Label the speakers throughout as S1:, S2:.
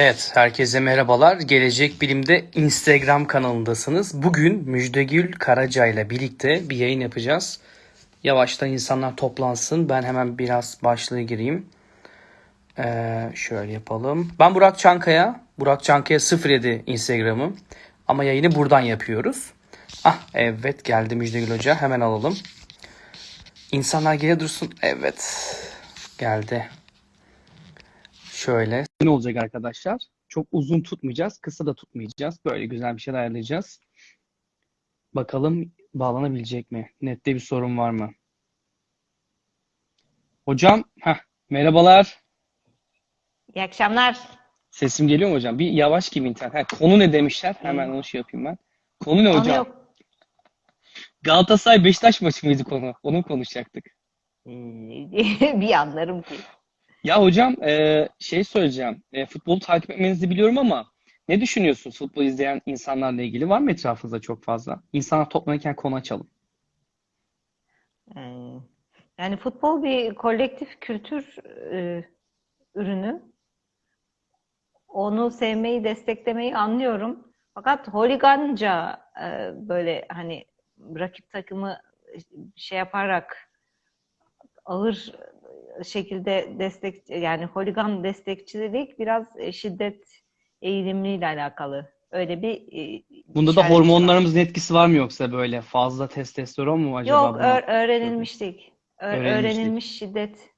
S1: Evet, herkese merhabalar. Gelecek Bilim'de Instagram kanalındasınız. Bugün Müjdegül Karaca ile birlikte bir yayın yapacağız. Yavaştan insanlar toplansın. Ben hemen biraz başlığı gireyim. Ee, şöyle yapalım. Ben Burak Çankaya. Burak Çankaya 07 Instagram'ım. Ama yayını buradan yapıyoruz. Ah evet geldi Müjdegül Hoca. Hemen alalım. İnsanlar geri dursun. Evet. Geldi. Şöyle. Ne olacak arkadaşlar? Çok uzun tutmayacağız. Kısa da tutmayacağız. Böyle güzel bir şey ayarlayacağız. Bakalım bağlanabilecek mi? Nette bir sorun var mı? Hocam, heh, merhabalar.
S2: İyi akşamlar.
S1: Sesim geliyor mu hocam? Bir yavaş gibi internet. Ha, konu ne demişler? Hemen onu şey yapayım ben. Konu ne hocam?
S2: yok.
S1: Galatasaray Beşiktaş maçı mıydı konu? Onu konuşacaktık.
S2: Ee, bir anlarım ki.
S1: Ya hocam e, şey söyleyeceğim. E, futbolu takip etmenizi biliyorum ama ne düşünüyorsunuz futbol izleyen insanlarla ilgili? Var mı etrafınızda çok fazla? İnsanlar toplanırken konu açalım.
S2: Ee, yani futbol bir kolektif kültür e, ürünü. Onu sevmeyi, desteklemeyi anlıyorum. Fakat holiganca e, böyle hani rakip takımı şey yaparak ağır şekilde destek yani holigan destekçilik biraz e, şiddet eğilimliyle alakalı. Öyle bir e,
S1: Bunda da
S2: işareti var.
S1: hormonlarımızın etkisi var mı yoksa böyle fazla testosteron mu acaba
S2: Yok, öğ- öğrenilmiştik. Ö- öğrenilmiş şiddet.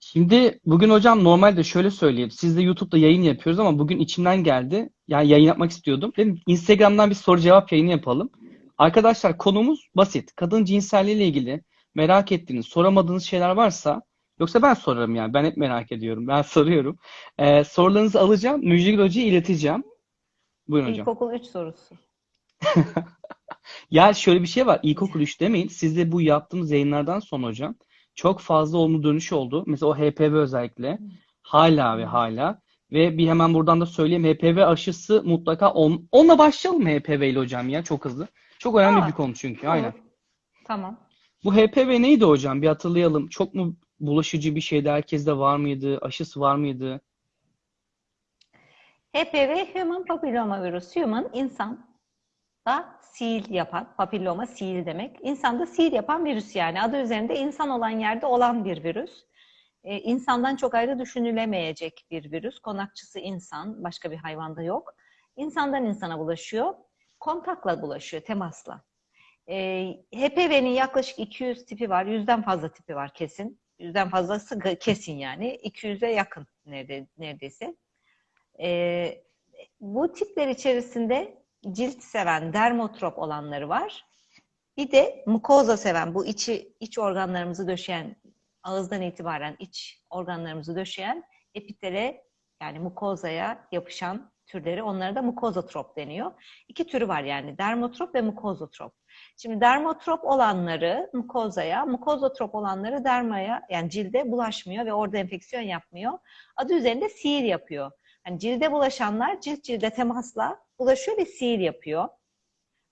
S1: Şimdi bugün hocam normalde şöyle söyleyeyim. Siz de YouTube'da yayın yapıyoruz ama bugün içimden geldi. Yani yayın yapmak istiyordum. Dedim Instagram'dan bir soru cevap yayını yapalım. Arkadaşlar konumuz basit. Kadın cinselliğiyle ilgili merak ettiğiniz, soramadığınız şeyler varsa yoksa ben sorarım yani. Ben hep merak ediyorum. Ben soruyorum. Ee, sorularınızı alacağım. Müjde Hoca'ya ileteceğim. Buyurun hocam.
S2: İlkokul 3 sorusu.
S1: Ya şöyle bir şey var. İlkokul 3 demeyin. Siz de bu yaptığımız yayınlardan sonra hocam çok fazla olumlu dönüş oldu. Mesela o HPV özellikle hala ve hala ve bir hemen buradan da söyleyeyim HPV aşısı mutlaka on, onunla başlayalım HPV ile hocam ya çok hızlı. Çok önemli
S2: Aa,
S1: bir konu çünkü.
S2: Olur.
S1: Aynen.
S2: Tamam.
S1: Bu HPV neydi hocam? Bir hatırlayalım. Çok mu bulaşıcı bir şeydi? Herkeste var mıydı? Aşısı var mıydı?
S2: HPV Human Papilloma Virüs. Human insan da sil yapan, papilloma sil demek. İnsanda sil yapan virüs yani. Adı üzerinde insan olan yerde olan bir virüs. Ee, insandan çok ayrı düşünülemeyecek bir virüs. Konakçısı insan, başka bir hayvanda yok. İnsandan insana bulaşıyor. Kontakla bulaşıyor, temasla. Ee, HPV'nin yaklaşık 200 tipi var. Yüzden fazla tipi var kesin. Yüzden fazlası kesin yani. 200'e yakın nerede, neredeyse. Ee, bu tipler içerisinde cilt seven, dermotrop olanları var. Bir de mukoza seven, bu içi iç organlarımızı döşeyen, ağızdan itibaren iç organlarımızı döşeyen epitele yani mukozaya yapışan türleri onlara da mukozotrop deniyor. İki türü var yani dermotrop ve mukozotrop. Şimdi dermotrop olanları mukozaya, mukozotrop olanları dermaya yani cilde bulaşmıyor ve orada enfeksiyon yapmıyor. Adı üzerinde sihir yapıyor. Yani cilde bulaşanlar cilt cilde temasla bulaşıyor ve sihir yapıyor.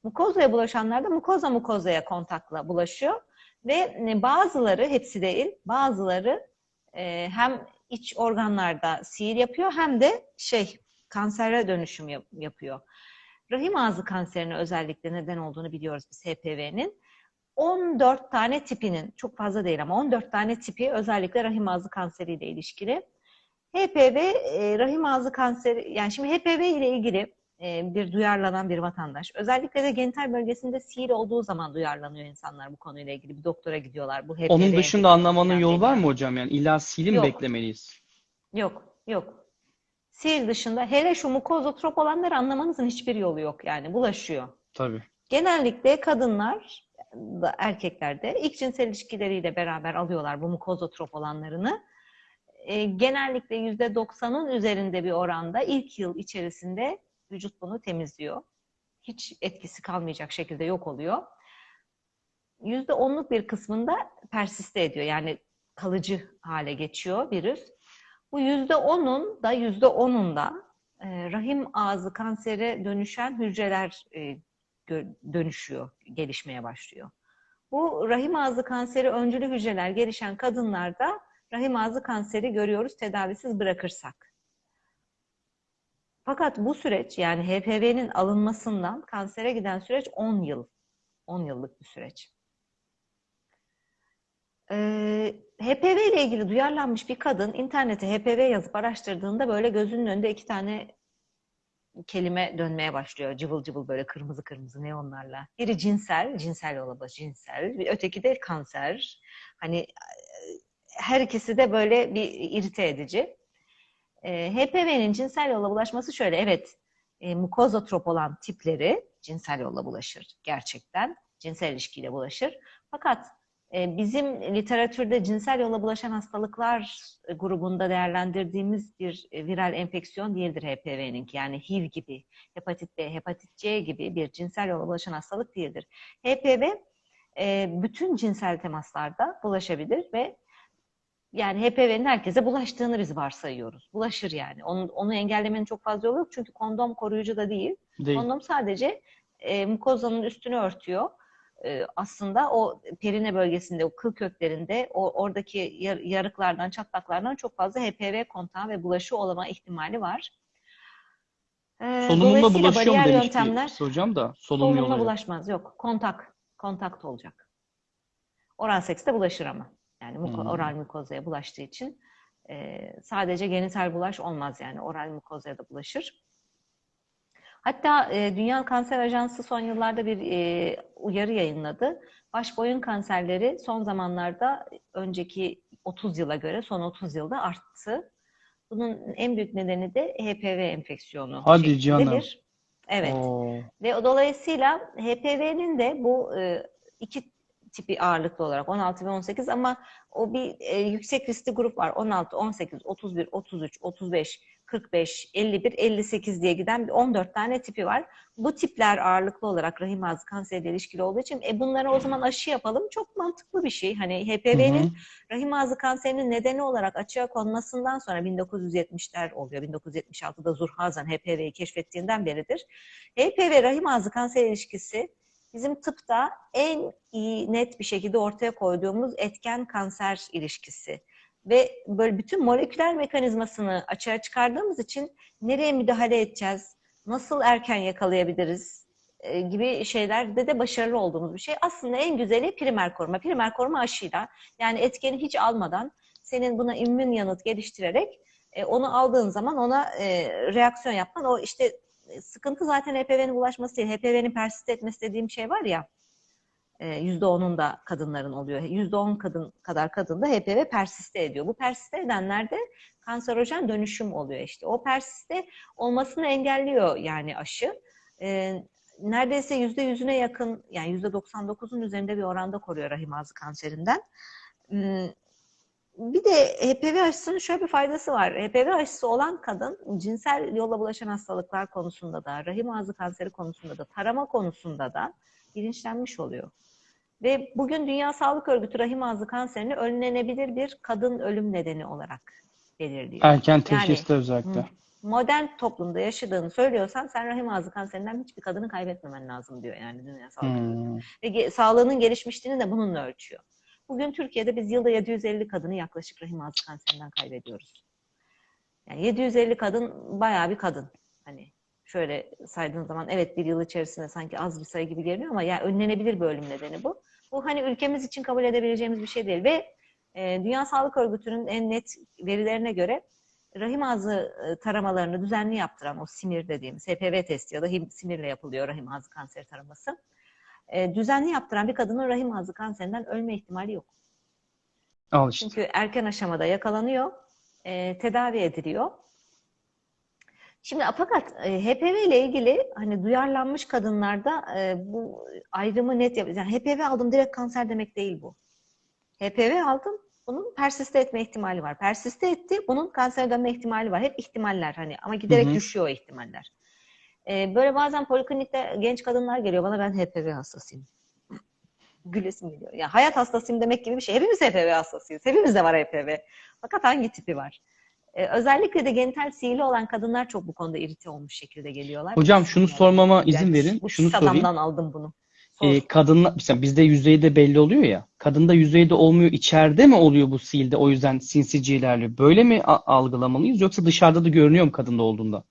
S2: Mukozaya bulaşanlar da mukoza mukozaya kontakla bulaşıyor. Ve bazıları, hepsi değil, bazıları e, hem iç organlarda sihir yapıyor hem de şey kansere dönüşüm yap- yapıyor. Rahim ağzı kanserine özellikle neden olduğunu biliyoruz biz HPV'nin. 14 tane tipinin, çok fazla değil ama 14 tane tipi özellikle rahim ağzı kanseriyle ilişkili. HPV, e, rahim ağzı kanseri, yani şimdi HPV ile ilgili e, bir duyarlanan bir vatandaş. Özellikle de genital bölgesinde sihir olduğu zaman duyarlanıyor insanlar bu konuyla ilgili. Bir doktora gidiyorlar. Bu HPV
S1: Onun dışında anlamanın
S2: falan
S1: yolu var mı hocam? Yani illa silim
S2: Yok.
S1: beklemeliyiz.
S2: Yok, yok. Sihir dışında hele şu mukozotrop olanları anlamanızın hiçbir yolu yok yani bulaşıyor.
S1: Tabii.
S2: Genellikle kadınlar da erkekler de ilk cinsel ilişkileriyle beraber alıyorlar bu mukozotrop olanlarını. E, genellikle %90'ın üzerinde bir oranda ilk yıl içerisinde vücut bunu temizliyor. Hiç etkisi kalmayacak şekilde yok oluyor. %10'luk bir kısmında persiste ediyor. Yani kalıcı hale geçiyor virüs. Bu %10'un da %10'unda e, rahim ağzı kansere dönüşen hücreler e, dönüşüyor, gelişmeye başlıyor. Bu rahim ağzı kanseri öncülü hücreler gelişen kadınlarda rahim ağzı kanseri görüyoruz tedavisiz bırakırsak. Fakat bu süreç yani HPV'nin alınmasından kansere giden süreç 10 yıl. 10 yıllık bir süreç. Ee, HPV ile ilgili duyarlanmış bir kadın internete HPV yazıp araştırdığında böyle gözünün önünde iki tane kelime dönmeye başlıyor. Cıvıl cıvıl böyle kırmızı kırmızı neonlarla. Biri cinsel, cinsel yola baş cinsel. Bir öteki de kanser. Hani e, her ikisi de böyle bir irite edici. E, HPV'nin cinsel yolla bulaşması şöyle. Evet, e, mukozotrop olan tipleri cinsel yolla bulaşır gerçekten. Cinsel ilişkiyle bulaşır. Fakat bizim literatürde cinsel yolla bulaşan hastalıklar grubunda değerlendirdiğimiz bir e, viral enfeksiyon değildir HPV'ninki. Yani HIV gibi, hepatit B, hepatit C gibi bir cinsel yolla bulaşan hastalık değildir. HPV e, bütün cinsel temaslarda bulaşabilir ve yani HPV'nin herkese bulaştığını biz varsayıyoruz. Bulaşır yani. Onu, onu engellemenin çok fazla yolu yok. Çünkü kondom koruyucu da değil.
S1: Değil.
S2: Kondom sadece e, mukozanın üstünü örtüyor. E, aslında o perine bölgesinde, o kıl köklerinde, o oradaki yar- yarıklardan, çatlaklardan çok fazla HPV kontağı ve bulaşı olma ihtimali var. E,
S1: Solunumla bulaşıyor mu demişti
S2: yöntemler
S1: hocam da solunum
S2: solunumla bulaşmaz. Yok, kontak. Kontakt olacak. Oral sekste bulaşır ama. Yani muko-
S1: Hmm.
S2: oral mukozaya bulaştığı için e, sadece genital bulaş olmaz yani. Oral mukozaya da bulaşır. Hatta e, Dünya Kanser Ajansı son yıllarda bir e, uyarı yayınladı. Baş boyun kanserleri son zamanlarda önceki 30 yıla göre son 30 yılda arttı. Bunun en büyük nedeni de HPV enfeksiyonu.
S1: Hadi canım.
S2: bir- Evet.
S1: Oo.
S2: Ve dolayısıyla HPV'nin de bu e, iki tipi ağırlıklı olarak 16 ve 18 ama o bir e, yüksek riskli grup var. 16, 18, 31, 33, 35, 45, 51, 58 diye giden bir 14 tane tipi var. Bu tipler ağırlıklı olarak rahim ağzı kanseriyle ilişkili olduğu için e, bunlara o zaman aşı yapalım. Çok mantıklı bir şey. Hani. HPV'nin rahim ağzı kanserinin nedeni olarak açığa konmasından sonra 1970'ler oluyor. 1976'da Zurhazan HPV'yi keşfettiğinden beridir. HPV rahim ağzı kanser ilişkisi bizim tıpta en iyi net bir şekilde ortaya koyduğumuz etken kanser ilişkisi. Ve böyle bütün moleküler mekanizmasını açığa çıkardığımız için nereye müdahale edeceğiz, nasıl erken yakalayabiliriz e, gibi şeylerde de başarılı olduğumuz bir şey. Aslında en güzeli primer koruma. Primer koruma aşıyla yani etkeni hiç almadan senin buna immün yanıt geliştirerek e, onu aldığın zaman ona e, reaksiyon yapman o işte e, sıkıntı zaten HPV'nin bulaşması değil. HPV'nin persist etmesi dediğim şey var ya %10'un da kadınların oluyor. %10 kadın kadar kadında HPV persiste ediyor. Bu persiste edenlerde kanserojen dönüşüm oluyor işte. O persiste olmasını engelliyor yani aşı. E, neredeyse %100'üne yakın yani %99'un üzerinde bir oranda koruyor rahim ağzı kanserinden. Hmm, bir de HPV aşısının şöyle bir faydası var. HPV aşısı olan kadın cinsel yolla bulaşan hastalıklar konusunda da, rahim ağzı kanseri konusunda da, tarama konusunda da bilinçlenmiş oluyor. Ve bugün Dünya Sağlık Örgütü rahim ağzı kanserini önlenebilir bir kadın ölüm nedeni olarak belirliyor.
S1: Erken teşhiste
S2: Yani,
S1: özellikle.
S2: Hı. Modern toplumda yaşadığını söylüyorsan sen rahim ağzı kanserinden hiçbir kadını kaybetmemen lazım diyor yani Dünya Sağlık Örgütü.
S1: Hmm.
S2: Ve ge- sağlığının gelişmişliğini de bununla ölçüyor. Bugün Türkiye'de biz yılda 750 kadını yaklaşık rahim ağzı kanserinden kaybediyoruz. Yani 750 kadın bayağı bir kadın. Hani şöyle saydığın zaman evet bir yıl içerisinde sanki az bir sayı gibi görünüyor ama yani önlenebilir bir ölüm nedeni bu. Bu hani ülkemiz için kabul edebileceğimiz bir şey değil ve e, Dünya Sağlık Örgütü'nün en net verilerine göre rahim ağzı e, taramalarını düzenli yaptıran o simir dediğimiz HPV testi ya da simirle yapılıyor rahim ağzı kanseri taraması. E, düzenli yaptıran bir kadının rahim ağzı kanserinden ölme ihtimali yok.
S1: Al işte.
S2: Çünkü erken aşamada yakalanıyor, e, tedavi ediliyor. Şimdi fakat e, HPV ile ilgili hani duyarlanmış kadınlarda e, bu ayrımı net yap. Yani HPV aldım direkt kanser demek değil bu. HPV aldım, bunun persiste etme ihtimali var. Persiste etti, bunun kanser dönme ihtimali var. Hep ihtimaller hani ama giderek
S1: Hı hı.
S2: düşüyor o ihtimaller. E, böyle bazen poliklinikte genç kadınlar geliyor bana ben HPV hastasıyım. Gülesim geliyor. Ya hayat hastasıyım demek gibi bir şey. Hepimiz HPV hastasıyız. Hepimizde var HPV. Fakat hangi tipi var? Ee, özellikle de genital sihirli olan kadınlar çok bu konuda irite olmuş şekilde geliyorlar.
S1: Hocam şunu
S2: Yani,
S1: sormama izin
S2: yani
S1: verin.
S2: Bu
S1: Şunu sorayım.
S2: aldım bunu. Sor.
S1: Ee, kadınla mesela bizde yüzeyde belli oluyor ya. Kadında yüzeyde olmuyor. içeride mi oluyor bu silde? O yüzden sinsice ilerliyor. Böyle mi algılamalıyız yoksa dışarıda da görünüyor mu kadında olduğunda?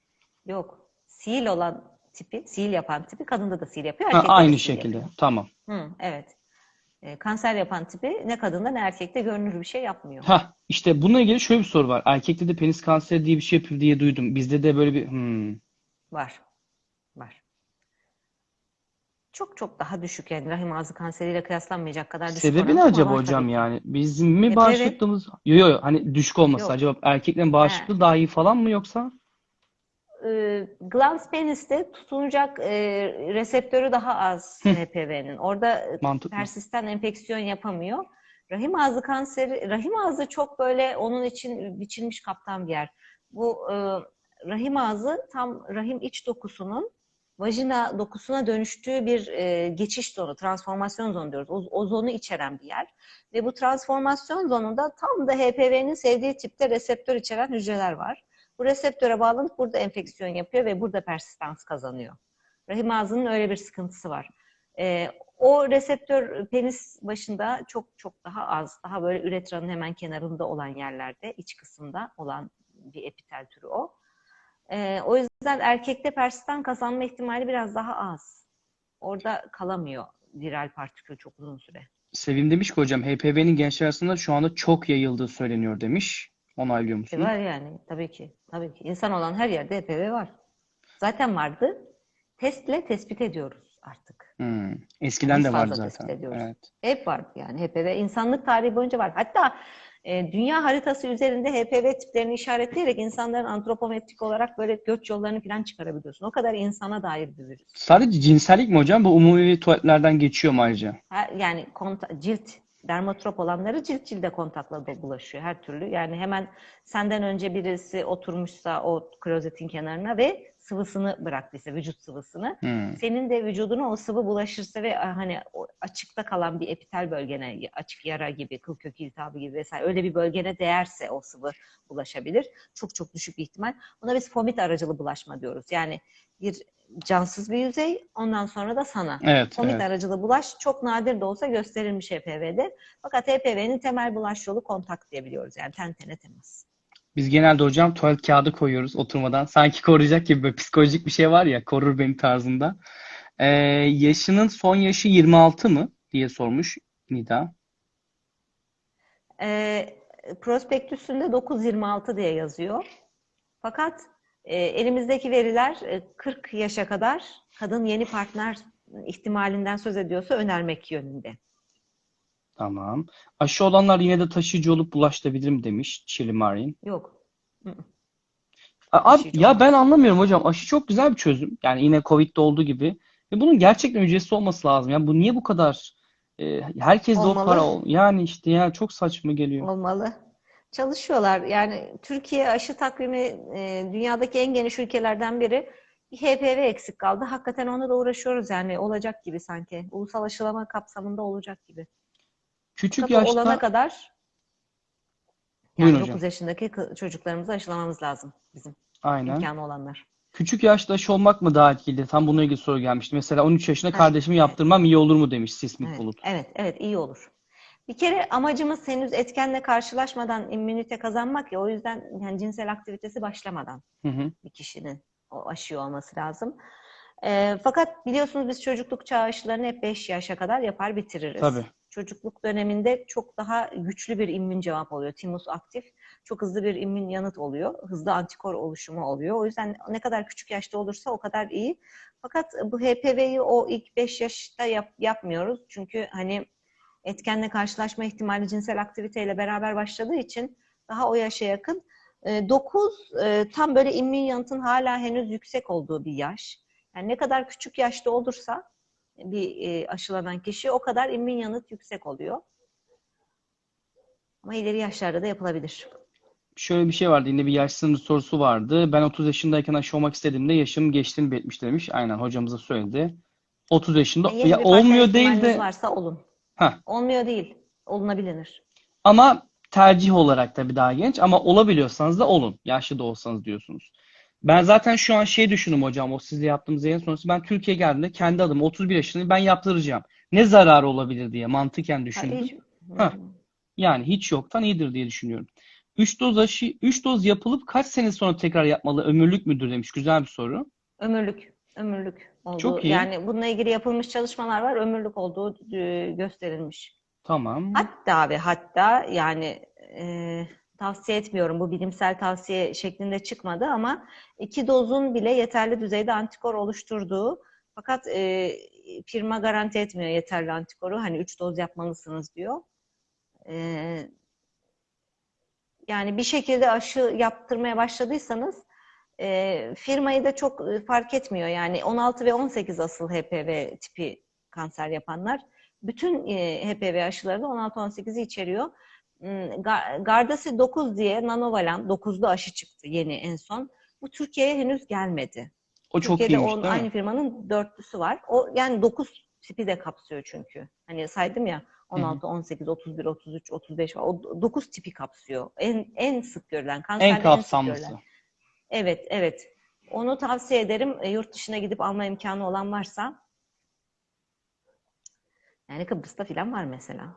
S2: Yok. Sil olan tipi, sil yapan tipi kadında da sil yapıyor.
S1: Ha,
S2: de
S1: aynı
S2: sil
S1: şekilde.
S2: yapıyor.
S1: Tamam.
S2: Hı, evet. E, kanser yapan tipi ne kadında ne erkekte görünür bir şey yapmıyor.
S1: Ha, işte bununla ilgili şöyle bir soru var. Erkekte de penis kanseri diye bir şey yapıyor diye duydum. Bizde de böyle bir hmm.
S2: Var. Var. Çok çok daha düşük yani rahim ağzı kanseriyle kıyaslanmayacak kadar düşük
S1: Sebebi ne acaba hocam
S2: tabii
S1: yani? Bizim mi
S2: HPV
S1: bağışıklığımız? Yok yok hani düşük olması.
S2: Yok.
S1: Acaba erkeklerin
S2: He.
S1: bağışıklığı daha iyi falan mı yoksa?
S2: E, glans peniste tutunacak e, reseptörü daha az. HPV'nin. Orada e,
S1: Mantıklı.
S2: persisten enfeksiyon yapamıyor. Rahim ağzı kanseri, rahim ağzı çok böyle onun için biçilmiş kaptan bir yer. Bu e, rahim ağzı tam rahim iç dokusunun vajina dokusuna dönüştüğü bir e, geçiş zonu, transformasyon zonu diyoruz. O, o zonu içeren bir yer. Ve bu transformasyon zonunda tam da HPV'nin sevdiği tipte reseptör içeren hücreler var. Bu reseptöre bağlanıp burada enfeksiyon yapıyor ve burada persistans kazanıyor. Rahim ağzının öyle bir sıkıntısı var. Ee, o reseptör penis başında çok çok daha az, daha böyle üretranın hemen kenarında olan yerlerde, iç kısımda olan bir epitel türü o. Ee, o yüzden erkekte persistan kazanma ihtimali biraz daha az. Orada kalamıyor viral partikül çok uzun süre.
S1: Sevim demiş ki hocam HPV'nin gençler arasında şu anda çok yayıldığı söyleniyor demiş. Onaylıyor
S2: E
S1: musunuz?
S2: var yani tabii ki. Tabii ki. İnsan olan her yerde HPV var. Zaten vardı. Testle tespit ediyoruz artık.
S1: Hmm. Eskiden de vardı zaten. Evet.
S2: Hep vardı yani HPV. insanlık tarihi boyunca var. Hatta e, dünya haritası üzerinde HPV tiplerini işaretleyerek insanların antropometrik olarak böyle göç yollarını falan çıkarabiliyorsun. O kadar insana dair bir virüs.
S1: Sadece cinsellik mi hocam? Bu umumi tuvaletlerden geçiyor mu ayrıca?
S2: Her, yani konta- cilt dermatrop olanları cilt cilde kontakla da bulaşıyor her türlü. Yani hemen senden önce birisi oturmuşsa o klozetin kenarına ve sıvısını bıraktıysa vücut sıvısını
S1: Hmm.
S2: senin de vücuduna o sıvı bulaşırsa ve ah, hani açıkta kalan bir epitel bölgene açık yara gibi kıl kökü iltihabı gibi vesaire öyle bir bölgene değerse o sıvı bulaşabilir. Çok çok düşük bir ihtimal. Buna biz fomit aracılı bulaşma diyoruz. Yani bir cansız bir yüzey ondan sonra da sana.
S1: Evet,
S2: Fomit
S1: evet.
S2: aracılı bulaş çok nadir de olsa gösterilmiş HPV'de. Fakat HPV'nin temel bulaş yolu kontak diyebiliyoruz. Yani ten tene temas.
S1: Biz genelde hocam tuvalet kağıdı koyuyoruz oturmadan. Sanki koruyacak gibi böyle psikolojik bir şey var ya korur beni tarzında. Ee, yaşının son yaşı 26 mı diye sormuş Nida.
S2: E, prospektüsünde 9-26 diye yazıyor. Fakat e, elimizdeki veriler e, 40 yaşa kadar kadın yeni partner ihtimalinden söz ediyorsa önermek yönünde.
S1: Tamam. Aşı olanlar yine de taşıyıcı olup bulaştırabilir mi demiş Chili Marin.
S2: Yok.
S1: A- Abi ya ben anlamıyorum hocam. Aşı çok güzel bir çözüm. Yani yine Covid'de olduğu gibi. Ve bunun gerçekten ücretsiz olması lazım. Yani bu niye bu kadar e, herkes de o para ol- yani işte ya çok saçma geliyor.
S2: Olmalı. Çalışıyorlar. Yani Türkiye aşı takvimi e, dünyadaki en geniş ülkelerden biri. Bir HPV eksik kaldı. Hakikaten ona da uğraşıyoruz yani. Olacak gibi sanki. Ulusal aşılama kapsamında olacak gibi.
S1: Küçük
S2: Fakat o olana
S1: yaşta
S2: kadar
S1: Buyurun
S2: yani
S1: hocam.
S2: 9 yaşındaki çocuklarımızı aşılamamız lazım bizim
S1: aynen.
S2: imkanı olanlar.
S1: Küçük yaşta aşı olmak mı daha etkili? Tam bununla ilgili soru gelmişti. Mesela 13 yaşında
S2: Evet,
S1: kardeşimi
S2: evet.
S1: yaptırmam iyi olur mu demiş Sismik
S2: Evet,
S1: Bulut.
S2: evet, evet iyi olur. Bir kere amacımız henüz etkenle karşılaşmadan immünite kazanmak ya o yüzden yani cinsel aktivitesi başlamadan
S1: Hı hı.
S2: bir kişinin o aşıyı olması lazım. Ee, fakat biliyorsunuz biz çocukluk çağı aşılarını hep 5 yaşa kadar yapar bitiririz.
S1: Tabii.
S2: Çocukluk döneminde çok daha güçlü bir immün cevap oluyor. Timus aktif. Çok hızlı bir immün yanıt oluyor. Hızlı antikor oluşumu oluyor. O yüzden ne kadar küçük yaşta olursa o kadar iyi. Fakat bu HPV'yi o ilk 5 yaşta yap- yapmıyoruz. Çünkü hani etkenle karşılaşma ihtimali cinsel aktiviteyle beraber başladığı için daha o yaşa yakın. 9 tam böyle immün yanıtın hala henüz yüksek olduğu bir yaş. Yani ne kadar küçük yaşta olursa bir e, aşılanan kişi o kadar immün yanıt yüksek oluyor. Ama ileri yaşlarda da yapılabilir.
S1: Şöyle bir şey vardı. Yine bir yaş sınırı sorusu vardı. Ben 30 yaşındayken aşı olmak istediğimde yaşım geçtiğini belirtmiş demiş. Aynen hocamıza söyledi. 30 yaşında.
S2: Yani yeni
S1: Ya olmuyor değil de
S2: varsa olun.
S1: Heh.
S2: Olmuyor değil. Olunabilir.
S1: ama tercih olarak tabii daha genç ama olabiliyorsanız da olun. Yaşlı da olsanız diyorsunuz. Ben zaten şu an şey düşündüm hocam o sizle yaptığımız yayın sonrası ben Türkiye'ye geldiğimde kendi adıma 31 yaşındayım ben yaptıracağım. Ne zararı olabilir diye mantıken
S2: Ha,
S1: düşündüm.
S2: hiç-
S1: Heh. Yani hiç yoktan iyidir diye düşünüyorum. 3 doz aşı 3 doz yapılıp kaç sene sonra tekrar yapmalı? Ömürlük müdür demiş. Güzel bir soru.
S2: Ömürlük, ömürlük olduğu.
S1: Çok iyi.
S2: Yani bununla ilgili yapılmış çalışmalar var. Ömürlük olduğu e, gösterilmiş.
S1: Tamam.
S2: Hatta ve hatta yani e, tavsiye etmiyorum. Bu bilimsel tavsiye şeklinde çıkmadı ama iki dozun bile yeterli düzeyde antikor oluşturduğu fakat e, firma garanti etmiyor yeterli antikoru. Hani üç doz yapmalısınız diyor. E, yani bir şekilde aşı yaptırmaya başladıysanız e, firmayı da çok e, fark etmiyor. Yani 16 ve 18 asıl HPV tipi kanser yapanlar. Bütün e, HPV aşıları da 16-18'i içeriyor. Hmm, Ga- Gardasil 9 diye Nanovalan 9'lu aşı çıktı yeni en son. Bu Türkiye'ye henüz gelmedi.
S1: O çok
S2: Türkiye'de
S1: iyiymiş
S2: onun-
S1: değil mi?
S2: aynı firmanın dörtlüsü var. O yani 9 tipi de kapsıyor çünkü. Hani saydım ya 16, 18, 31, 33, 35 var. O 9 tipi kapsıyor. En en sık görülen kanserde
S1: En
S2: sık
S1: kapsamlısı.
S2: görülen. Evet, evet. Onu tavsiye ederim. E, yurt dışına gidip alma imkanı olan varsa. Yani Kıbrıs'ta falan var mesela.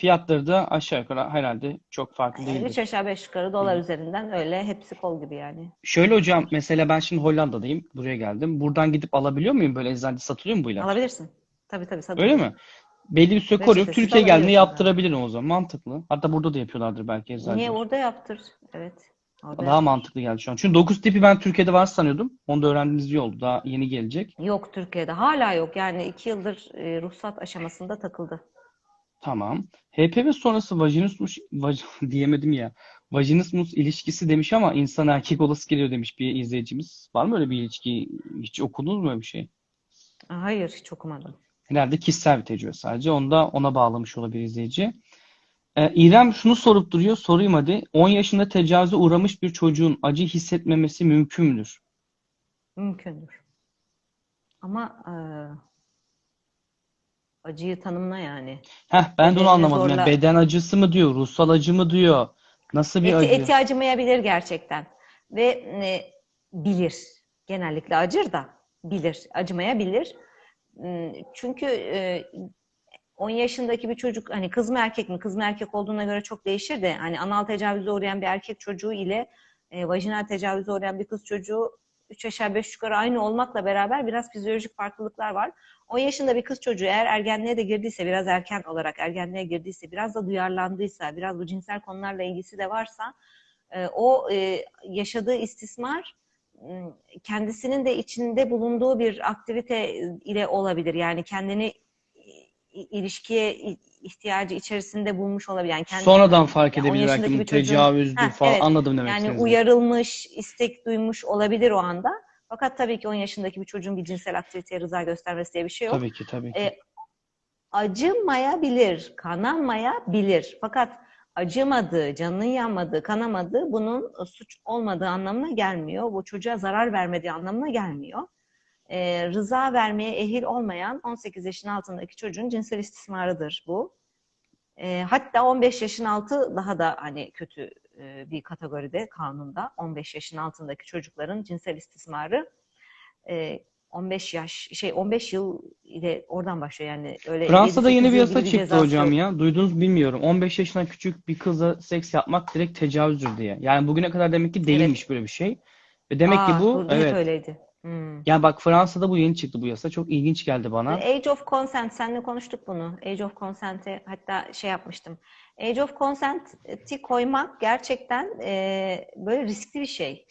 S1: Fiyatları da aşağı yukarı herhalde çok farklı
S2: Yani
S1: değildir.
S2: üç aşağı beş yukarı dolar üzerinden öyle hepsi kol gibi yani.
S1: Şöyle hocam mesela ben şimdi Hollanda'dayım. Buraya geldim. Buradan gidip alabiliyor muyum? Böyle eczanede satılıyor mu bu ilaç?
S2: Alabilirsin. Tabii tabii. satılıyor.
S1: Öyle mi? Belli bir süre koruyorum.
S2: Reçetesiz
S1: Türkiye'ye geldiğinde yaptırabilirim o zaman. Mantıklı. Hatta burada da yapıyorlardır belki eczacılar.
S2: Niye orada yaptır? Evet. Orada
S1: Daha mantıklı geldi şu an. Çünkü 9 tipi ben Türkiye'de var sanıyordum. Onu da öğrendiğimiz iyi oldu. Daha yeni gelecek.
S2: Yok Türkiye'de. Hala yok. Yani iki yıldır e, ruhsat aşamasında takıldı.
S1: Tamam. HPV sonrası vajinismus vaj, diyemedim ya. Vajinismus ilişkisi demiş ama insan erkek olası geliyor demiş bir izleyicimiz. Var mı öyle bir ilişki? Hiç okudunuz mu öyle bir şey?
S2: Hayır hiç okumadım.
S1: Herhalde kişisel bir tecrübe sadece. Onu da ona bağlamış olabilir izleyici. Ee, İrem şunu sorup duruyor. Sorayım hadi. 10 yaşında tecavüze uğramış bir çocuğun acı hissetmemesi mümkün müdür?
S2: Mümkündür. Ama e, acıyı tanımla yani.
S1: Heh, ben de onu
S2: Bedenini
S1: anlamadım. Yani
S2: zorla-
S1: beden acısı mı diyor, ruhsal acı mı diyor? Nasıl bir
S2: Eti,
S1: acı?
S2: eti acımayabilir gerçekten. Ve e, bilir. Genellikle acır da bilir. Acımayabilir. Çünkü e, 10 yaşındaki bir çocuk hani kız mı erkek mi? Kız mı erkek olduğuna göre çok değişir de hani anal tecavüze uğrayan bir erkek çocuğu ile e, vajinal tecavüze uğrayan bir kız çocuğu 3 aşağı 5 yukarı aynı olmakla beraber biraz fizyolojik farklılıklar var. 10 yaşında bir kız çocuğu eğer ergenliğe de girdiyse, biraz erken olarak ergenliğe girdiyse, biraz da duyarlandıysa, biraz bu cinsel konularla ilgisi de varsa e, o e, yaşadığı istismar kendisinin de içinde bulunduğu bir aktivite ile olabilir. Yani kendini ilişkiye ihtiyacı içerisinde bulmuş olabilir. Yani kendi,
S1: Sonradan fark
S2: Yani
S1: edebilir belki bu tecavüzdür
S2: Heh,
S1: falan.
S2: evet.
S1: Anladım demek
S2: yani
S1: istediğinizi.
S2: uyarılmış, istek duymuş olabilir o anda. Fakat tabii ki 10 yaşındaki bir çocuğun bir cinsel aktiviteye rıza göstermesi diye bir şey yok.
S1: Tabii ki tabii ki.
S2: E, acımayabilir, kanamayabilir. Fakat acımadığı, canının yanmadığı, kanamadığı bunun suç olmadığı anlamına gelmiyor. Bu çocuğa zarar vermediği anlamına gelmiyor. E, rıza vermeye ehil olmayan 18 yaşın altındaki çocuğun cinsel istismarıdır bu. E, hatta 15 yaşın altı daha da hani kötü e, bir kategoride kanunda. 15 yaşın altındaki çocukların cinsel istismarı e, 15 yaş şey 15 yıl ile oradan başlıyor yani öyle
S1: Fransa'da
S2: 7-8
S1: yeni bir yasa çıktı
S2: cezası
S1: hocam ya. Duydunuz bilmiyorum. 15 yaşından küçük bir kızla seks yapmak direkt tecavüzdür diye. Yani bugüne kadar demek ki değilmiş böyle bir şey. Ve demek ki
S2: Aa,
S1: bu
S2: burada hep
S1: evet.
S2: öyleydi. Hmm.
S1: Yani bak Fransa'da bu yeni çıktı bu yasa. Çok ilginç geldi bana.
S2: Age of Consent, seninle konuştuk bunu. Age of Consent'e hatta şey yapmıştım. Age of Consent'i koymak gerçekten e, böyle riskli bir şey.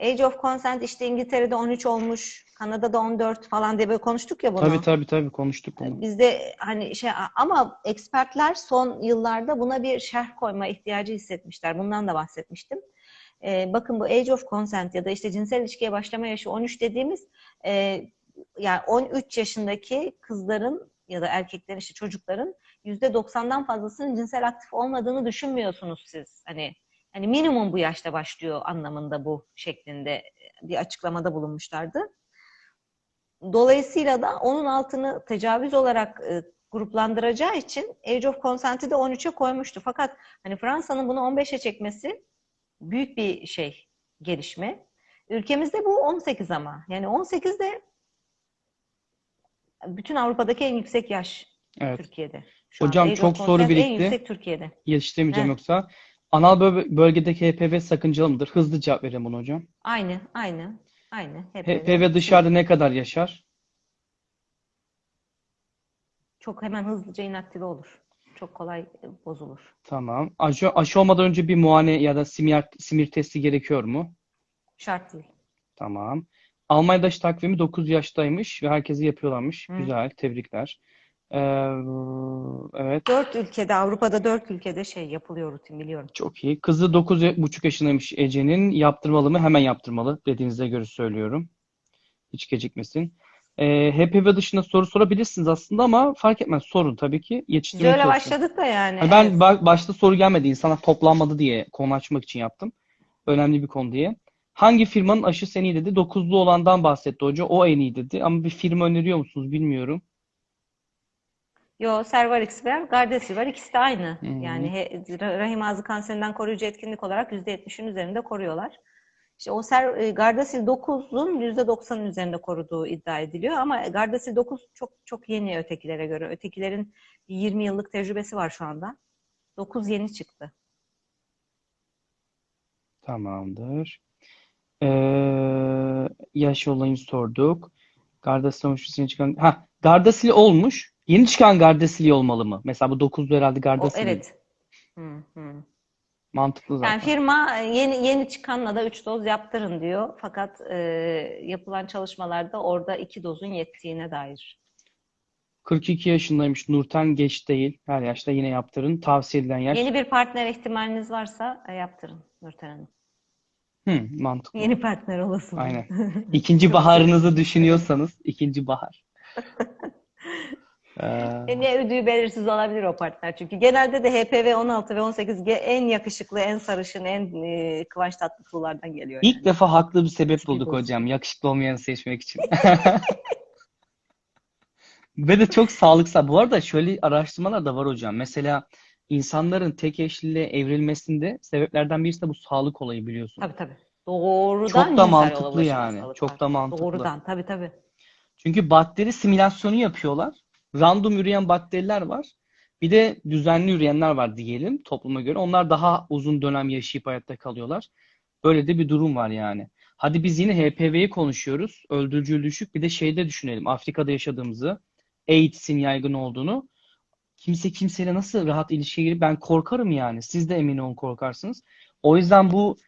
S2: Age of Consent işte İngiltere'de 13 olmuş, Kanada'da 14 falan diye böyle konuştuk ya bunu.
S1: Tabii tabii tabii konuştuk bunu.
S2: Bizde hani şey ama ekspertler son yıllarda buna bir şerh koyma ihtiyacı hissetmişler. Bundan da bahsetmiştim. Ee, bakın bu age of consent ya da işte cinsel ilişkiye başlama yaşı 13 dediğimiz e, yani 13 yaşındaki kızların ya da erkeklerin işte çocukların %90'dan fazlasının cinsel aktif olmadığını düşünmüyorsunuz siz. Hani hani minimum bu yaşta başlıyor anlamında bu şeklinde bir açıklamada bulunmuşlardı. Dolayısıyla da onun altını tecavüz olarak e, gruplandıracağı için Age of Consent'i de 13'e koymuştu. Fakat hani Fransa'nın bunu 15'e çekmesi büyük bir şey, gelişme. Ülkemizde bu 18 ama. Yani 18 de bütün Avrupa'daki en yüksek yaş
S1: Evet.
S2: Türkiye'de. Şu
S1: Hocam çok soru
S2: Consent en
S1: birikti.
S2: yüksek Türkiye'de.
S1: Yetiştiremeyeceğim yoksa. Anal bö- bölgedeki HPV sakıncalı mıdır? Hızlı cevap verelim bunu hocam.
S2: Aynı, aynı, aynı.
S1: HPV dışarıda ne kadar yaşar?
S2: Çok hemen hızlıca inaktive olur. Çok kolay e, bozulur.
S1: Tamam. Aşı, aşı olmadan önce bir muayene ya da simir, simir testi gerekiyor mu?
S2: Şart değil.
S1: Tamam. Almanya'da aşı takvimi 9 yaştaymış ve herkese yapıyorlarmış.
S2: Hı.
S1: Güzel, tebrikler. Ee, evet,
S2: Dört ülkede, Avrupa'da dört ülkede şey yapılıyor rutin biliyorum.
S1: çok iyi. Kızı 9,5 yaşındaymış Ece'nin. Yaptırmalı mı? Hemen yaptırmalı. Dediğinize göre söylüyorum. Hiç gecikmesin. Ee, HPV dışında soru sorabilirsiniz aslında ama fark etmez. Sorun tabii ki.
S2: Biz
S1: Yetiştirmeye
S2: öyle
S1: çalışın.
S2: başladık da yani.
S1: Ha, Ben
S2: evet.
S1: ba- başta soru gelmedi. İnsanlar toplanmadı diye konu açmak için yaptım. Önemli bir konu diye. Hangi firmanın aşısı en iyi dedi? Dokuzlu olandan bahsetti hoca. O en iyi dedi. Ama bir firma öneriyor musunuz bilmiyorum.
S2: Yo, Cervarix var, Gardasil var. İkisi de aynı.
S1: Hı.
S2: Yani he- rahim ağzı kanserinden koruyucu etkinlik olarak %70'in üzerinde koruyorlar. İşte o ser, e, Gardasil 9'un %90'ın üzerinde koruduğu iddia ediliyor ama Gardasil 9 çok çok yeni ötekilere göre. Ötekilerin 20 yıllık tecrübesi var şu anda. 9 yeni çıktı.
S1: Tamamdır. Ee, yaş olayını sorduk. Gardasil olmuş, yeni çıkan... Ha, Gardasil olmuş. Yeni çıkan Gardasil olmalı mı? Mesela bu 9'lu herhalde
S2: O,
S1: Gardasil.
S2: evet. Hı, hı.
S1: Mantıklı
S2: Yani
S1: zaten.
S2: firma e, yeni yeni çıkanla da 3 doz yaptırın diyor. Fakat e, yapılan çalışmalarda orada 2 dozun yettiğine dair.
S1: 42 yaşındaymış Nurten geç değil. Her yaşta yine yaptırın. Tavsiye edilen yaş.
S2: Yeni bir partner ihtimaliniz varsa e, yaptırın Nurten Hanım.
S1: Hı, mantıklı.
S2: Yeni partner olasılığı.
S1: Aynen. İkinci baharınızı düşünüyorsanız ikinci bahar. Ee,
S2: E, ne ödüğü belirsiz olabilir o partner çünkü. Genelde de HPV 16 ve 18 ge- en yakışıklı, en sarışın, en e, kıvanç tatlıtulardan geliyor
S1: ilk
S2: yani.
S1: defa haklı bir sebep bulduk hocam. Yakışıklı olmayanı seçmek için. Ve de çok sağlıksal. Bu arada şöyle araştırmalar da var hocam. Mesela insanların tek eşliliğe evrilmesinde sebeplerden birisi de bu sağlık olayı biliyorsun.
S2: Tabii tabii. Doğrudan
S1: Çok da mantıklı yani. Çok da mantıklı.
S2: Doğrudan tabii tabii.
S1: Çünkü bakteri simülasyonu yapıyorlar. Random üreyen bakteriler var. Bir de düzenli üreyenler var diyelim topluma göre. Onlar daha uzun dönem yaşayıp hayatta kalıyorlar. Böyle de bir durum var yani. Hadi biz yine HPV'yi konuşuyoruz. Öldürücülüğü düşük. Bir de şeyde düşünelim. Afrika'da yaşadığımızı, AIDS'in yaygın olduğunu. Kimse kimseyle nasıl rahat ilişkiye girip ben korkarım yani. Siz de emin olun korkarsınız. O yüzden bu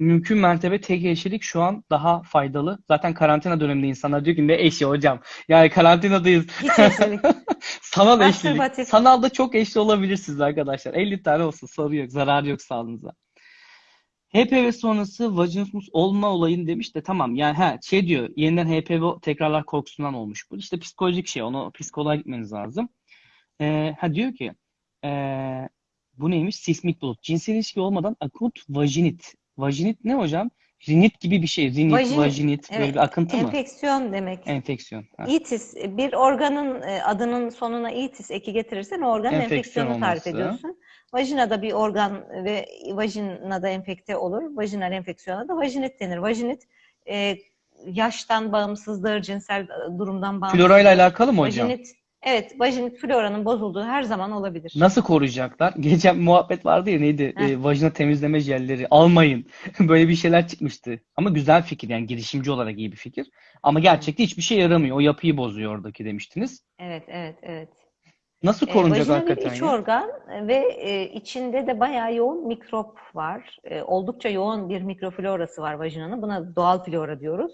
S1: mümkün mertebe tek eşlilik şu an daha faydalı. Zaten karantina döneminde insanlar diyor ki ne eşi hocam? Yani karantinadayız.
S2: Hiç eşlilik.
S1: Sanal eşlilik. Sanalda çok eşli olabilirsiniz arkadaşlar. 50 tane olsun sorun yok. Zararı yok sağlığınıza. HPV sonrası vajinismus olma olayını demiş de tamam yani ha şey diyor yeniden HPV tekrarlar korkusundan olmuş bu. İşte psikolojik şey onu psikoloğa gitmeniz lazım. Ee, ha diyor ki ee, bu neymiş? Sismik bulut. Cinsel ilişki olmadan akut vajinit. Vajinit ne hocam? Rinit gibi bir şey. Rinit,
S2: Vajinit,
S1: vajinit böyle
S2: Evet,
S1: bir akıntı mı?
S2: enfeksiyon demek.
S1: Enfeksiyon. Ha.
S2: İtis, bir organın e, adının sonuna itis eki getirirsen o organın
S1: Enfeksiyon
S2: enfeksiyonu tarif
S1: olması.
S2: ediyorsun. Vajinada bir organ ve vajinada enfekte olur. Vajinal enfeksiyona da vajinit denir. Vajinit e, yaştan bağımsızdır, cinsel durumdan bağımsızdır.
S1: Flora ile alakalı mı hocam?
S2: Vajinit, evet, vajinit floranın bozulduğu her zaman olabilir.
S1: Nasıl koruyacaklar? Geçen muhabbet vardı ya neydi?
S2: Heh.
S1: Ee, vajina temizleme jelleri. Almayın. Böyle bir şeyler çıkmıştı. Ama güzel fikir yani girişimci olarak iyi bir fikir. Ama gerçekte hiçbir şey yaramıyor. O yapıyı bozuyor oradaki demiştiniz.
S2: Evet, evet, evet.
S1: Nasıl
S2: E,
S1: korunacak
S2: vajina bir
S1: hakikaten
S2: iç
S1: ya?
S2: organ ve e, içinde de bayağı yoğun mikrop var. E, oldukça yoğun bir mikroflorası var vajinanın. Buna doğal flora diyoruz.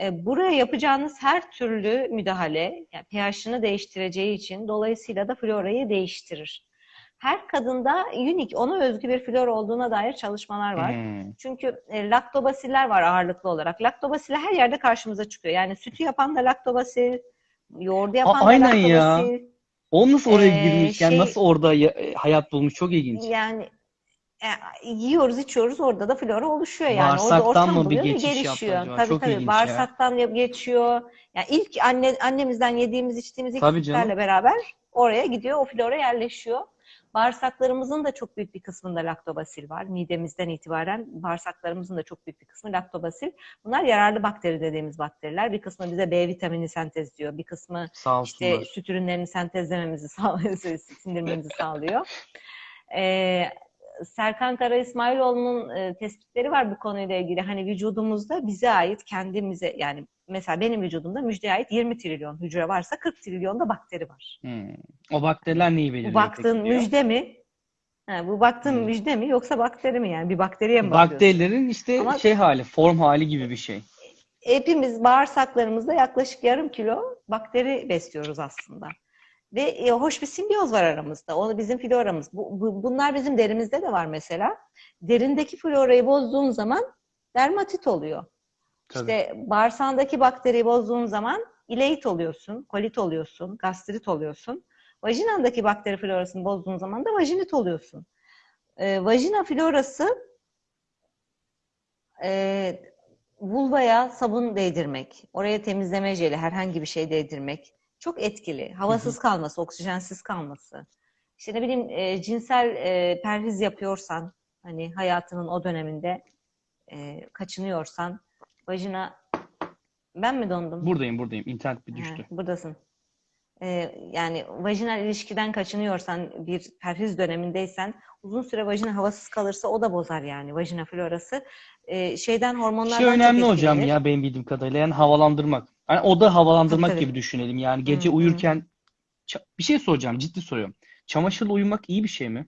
S2: E, buraya yapacağınız her türlü müdahale, yani pH'ını değiştireceği için dolayısıyla da florayı değiştirir. Her kadında unik, ona özgü bir flora olduğuna dair çalışmalar var.
S1: Hmm.
S2: Çünkü e, laktobasiller var ağırlıklı olarak. Laktobasiller her yerde karşımıza çıkıyor. Yani sütü yapan da laktobasil, yoğurdu yapan da
S1: aynen ya.
S2: laktobasil.
S1: O nasıl oraya
S2: Ee,
S1: girmiş? Yani
S2: şey-
S1: nasıl orada ya- e, hayat bulmuş? Çok ilginç.
S2: Yani e, yiyoruz, içiyoruz, orada da flora oluşuyor yani. Orada
S1: Bağırsaktan
S2: ortam
S1: mı bir geçiş
S2: gelişiyor. Tabii
S1: Çok
S2: tabii. Bağırsaktan ya- geçiyor. Yani ilk anne annemizden yediğimiz, içtiğimiz ilk
S1: Tabii
S2: sütlerle
S1: canım.
S2: beraber oraya gidiyor, o flora yerleşiyor. Bağırsaklarımızın da çok büyük bir kısmında laktobasil var. Midemizden itibaren bağırsaklarımızın da çok büyük bir kısmı laktobasil. Bunlar yararlı bakteri dediğimiz bakteriler. Bir kısmı bize B vitamini sentezliyor. Bir kısmı işte süt ürünlerini sentezlememizi sağlıyor, sindirmemizi sağlıyor. Ee, Serkan Kara İsmailoğlu'nun e, tespitleri var bu konuyla ilgili. Hani vücudumuzda bize ait kendimize yani mesela benim vücudumda müjdeye ait 20 trilyon hücre varsa 40 trilyon da bakteri var.
S1: Hmm. O bakteriler neyi
S2: Bu
S1: belirliyor
S2: baktığın
S1: peki
S2: müjde mi? Ha, bu baktığın
S1: Hmm.
S2: müjde mi yoksa bakteri mi yani? Bir bakteriye mi bakıyorsun?
S1: Bakterilerin işte
S2: Ama-
S1: şey hali, form hali gibi bir şey.
S2: Hepimiz bağırsaklarımızda yaklaşık yarım kilo bakteri besliyoruz aslında. Ve e, hoş bir simbiyoz var aramızda. Onu bizim floramız. Bu, bu- bunlar bizim derimizde de var mesela. Derindeki florayı bozduğun zaman dermatit oluyor.
S1: Tabii.
S2: İşte bağırsağındaki bakteriyi bozduğun zaman ileit oluyorsun, kolit oluyorsun, gastrit oluyorsun. Vajinandaki bakteri florasını bozduğun zaman da vajinit oluyorsun. Ee, vajina florası e, vulvaya sabun değdirmek, oraya temizleme jeli, herhangi bir şey değdirmek çok etkili. Havasız kalması, oksijensiz kalması. İşte ne bileyim e, cinsel e, perhiz yapıyorsan, hani hayatının o döneminde e, kaçınıyorsan, vajina ben mi dondum?
S1: Buradayım, buradayım. İnternet bir düştü.
S2: buradasın. Ee, yani vajinal ilişkiden kaçınıyorsan, bir perhiz dönemindeysen, uzun süre vajina havasız kalırsa o da bozar yani vajina florası. Ee, şeyden hormonlardan
S1: Şey önemli hocam ya benim bildiğim kadarıyla yani havalandırmak. Yani oda havalandırmak
S2: Tabii, tabii.
S1: gibi düşünelim. Yani gece
S2: Hı hı.
S1: uyurken Ça- bir şey soracağım, ciddi soruyorum. Çamaşırla uyumak iyi bir şey mi?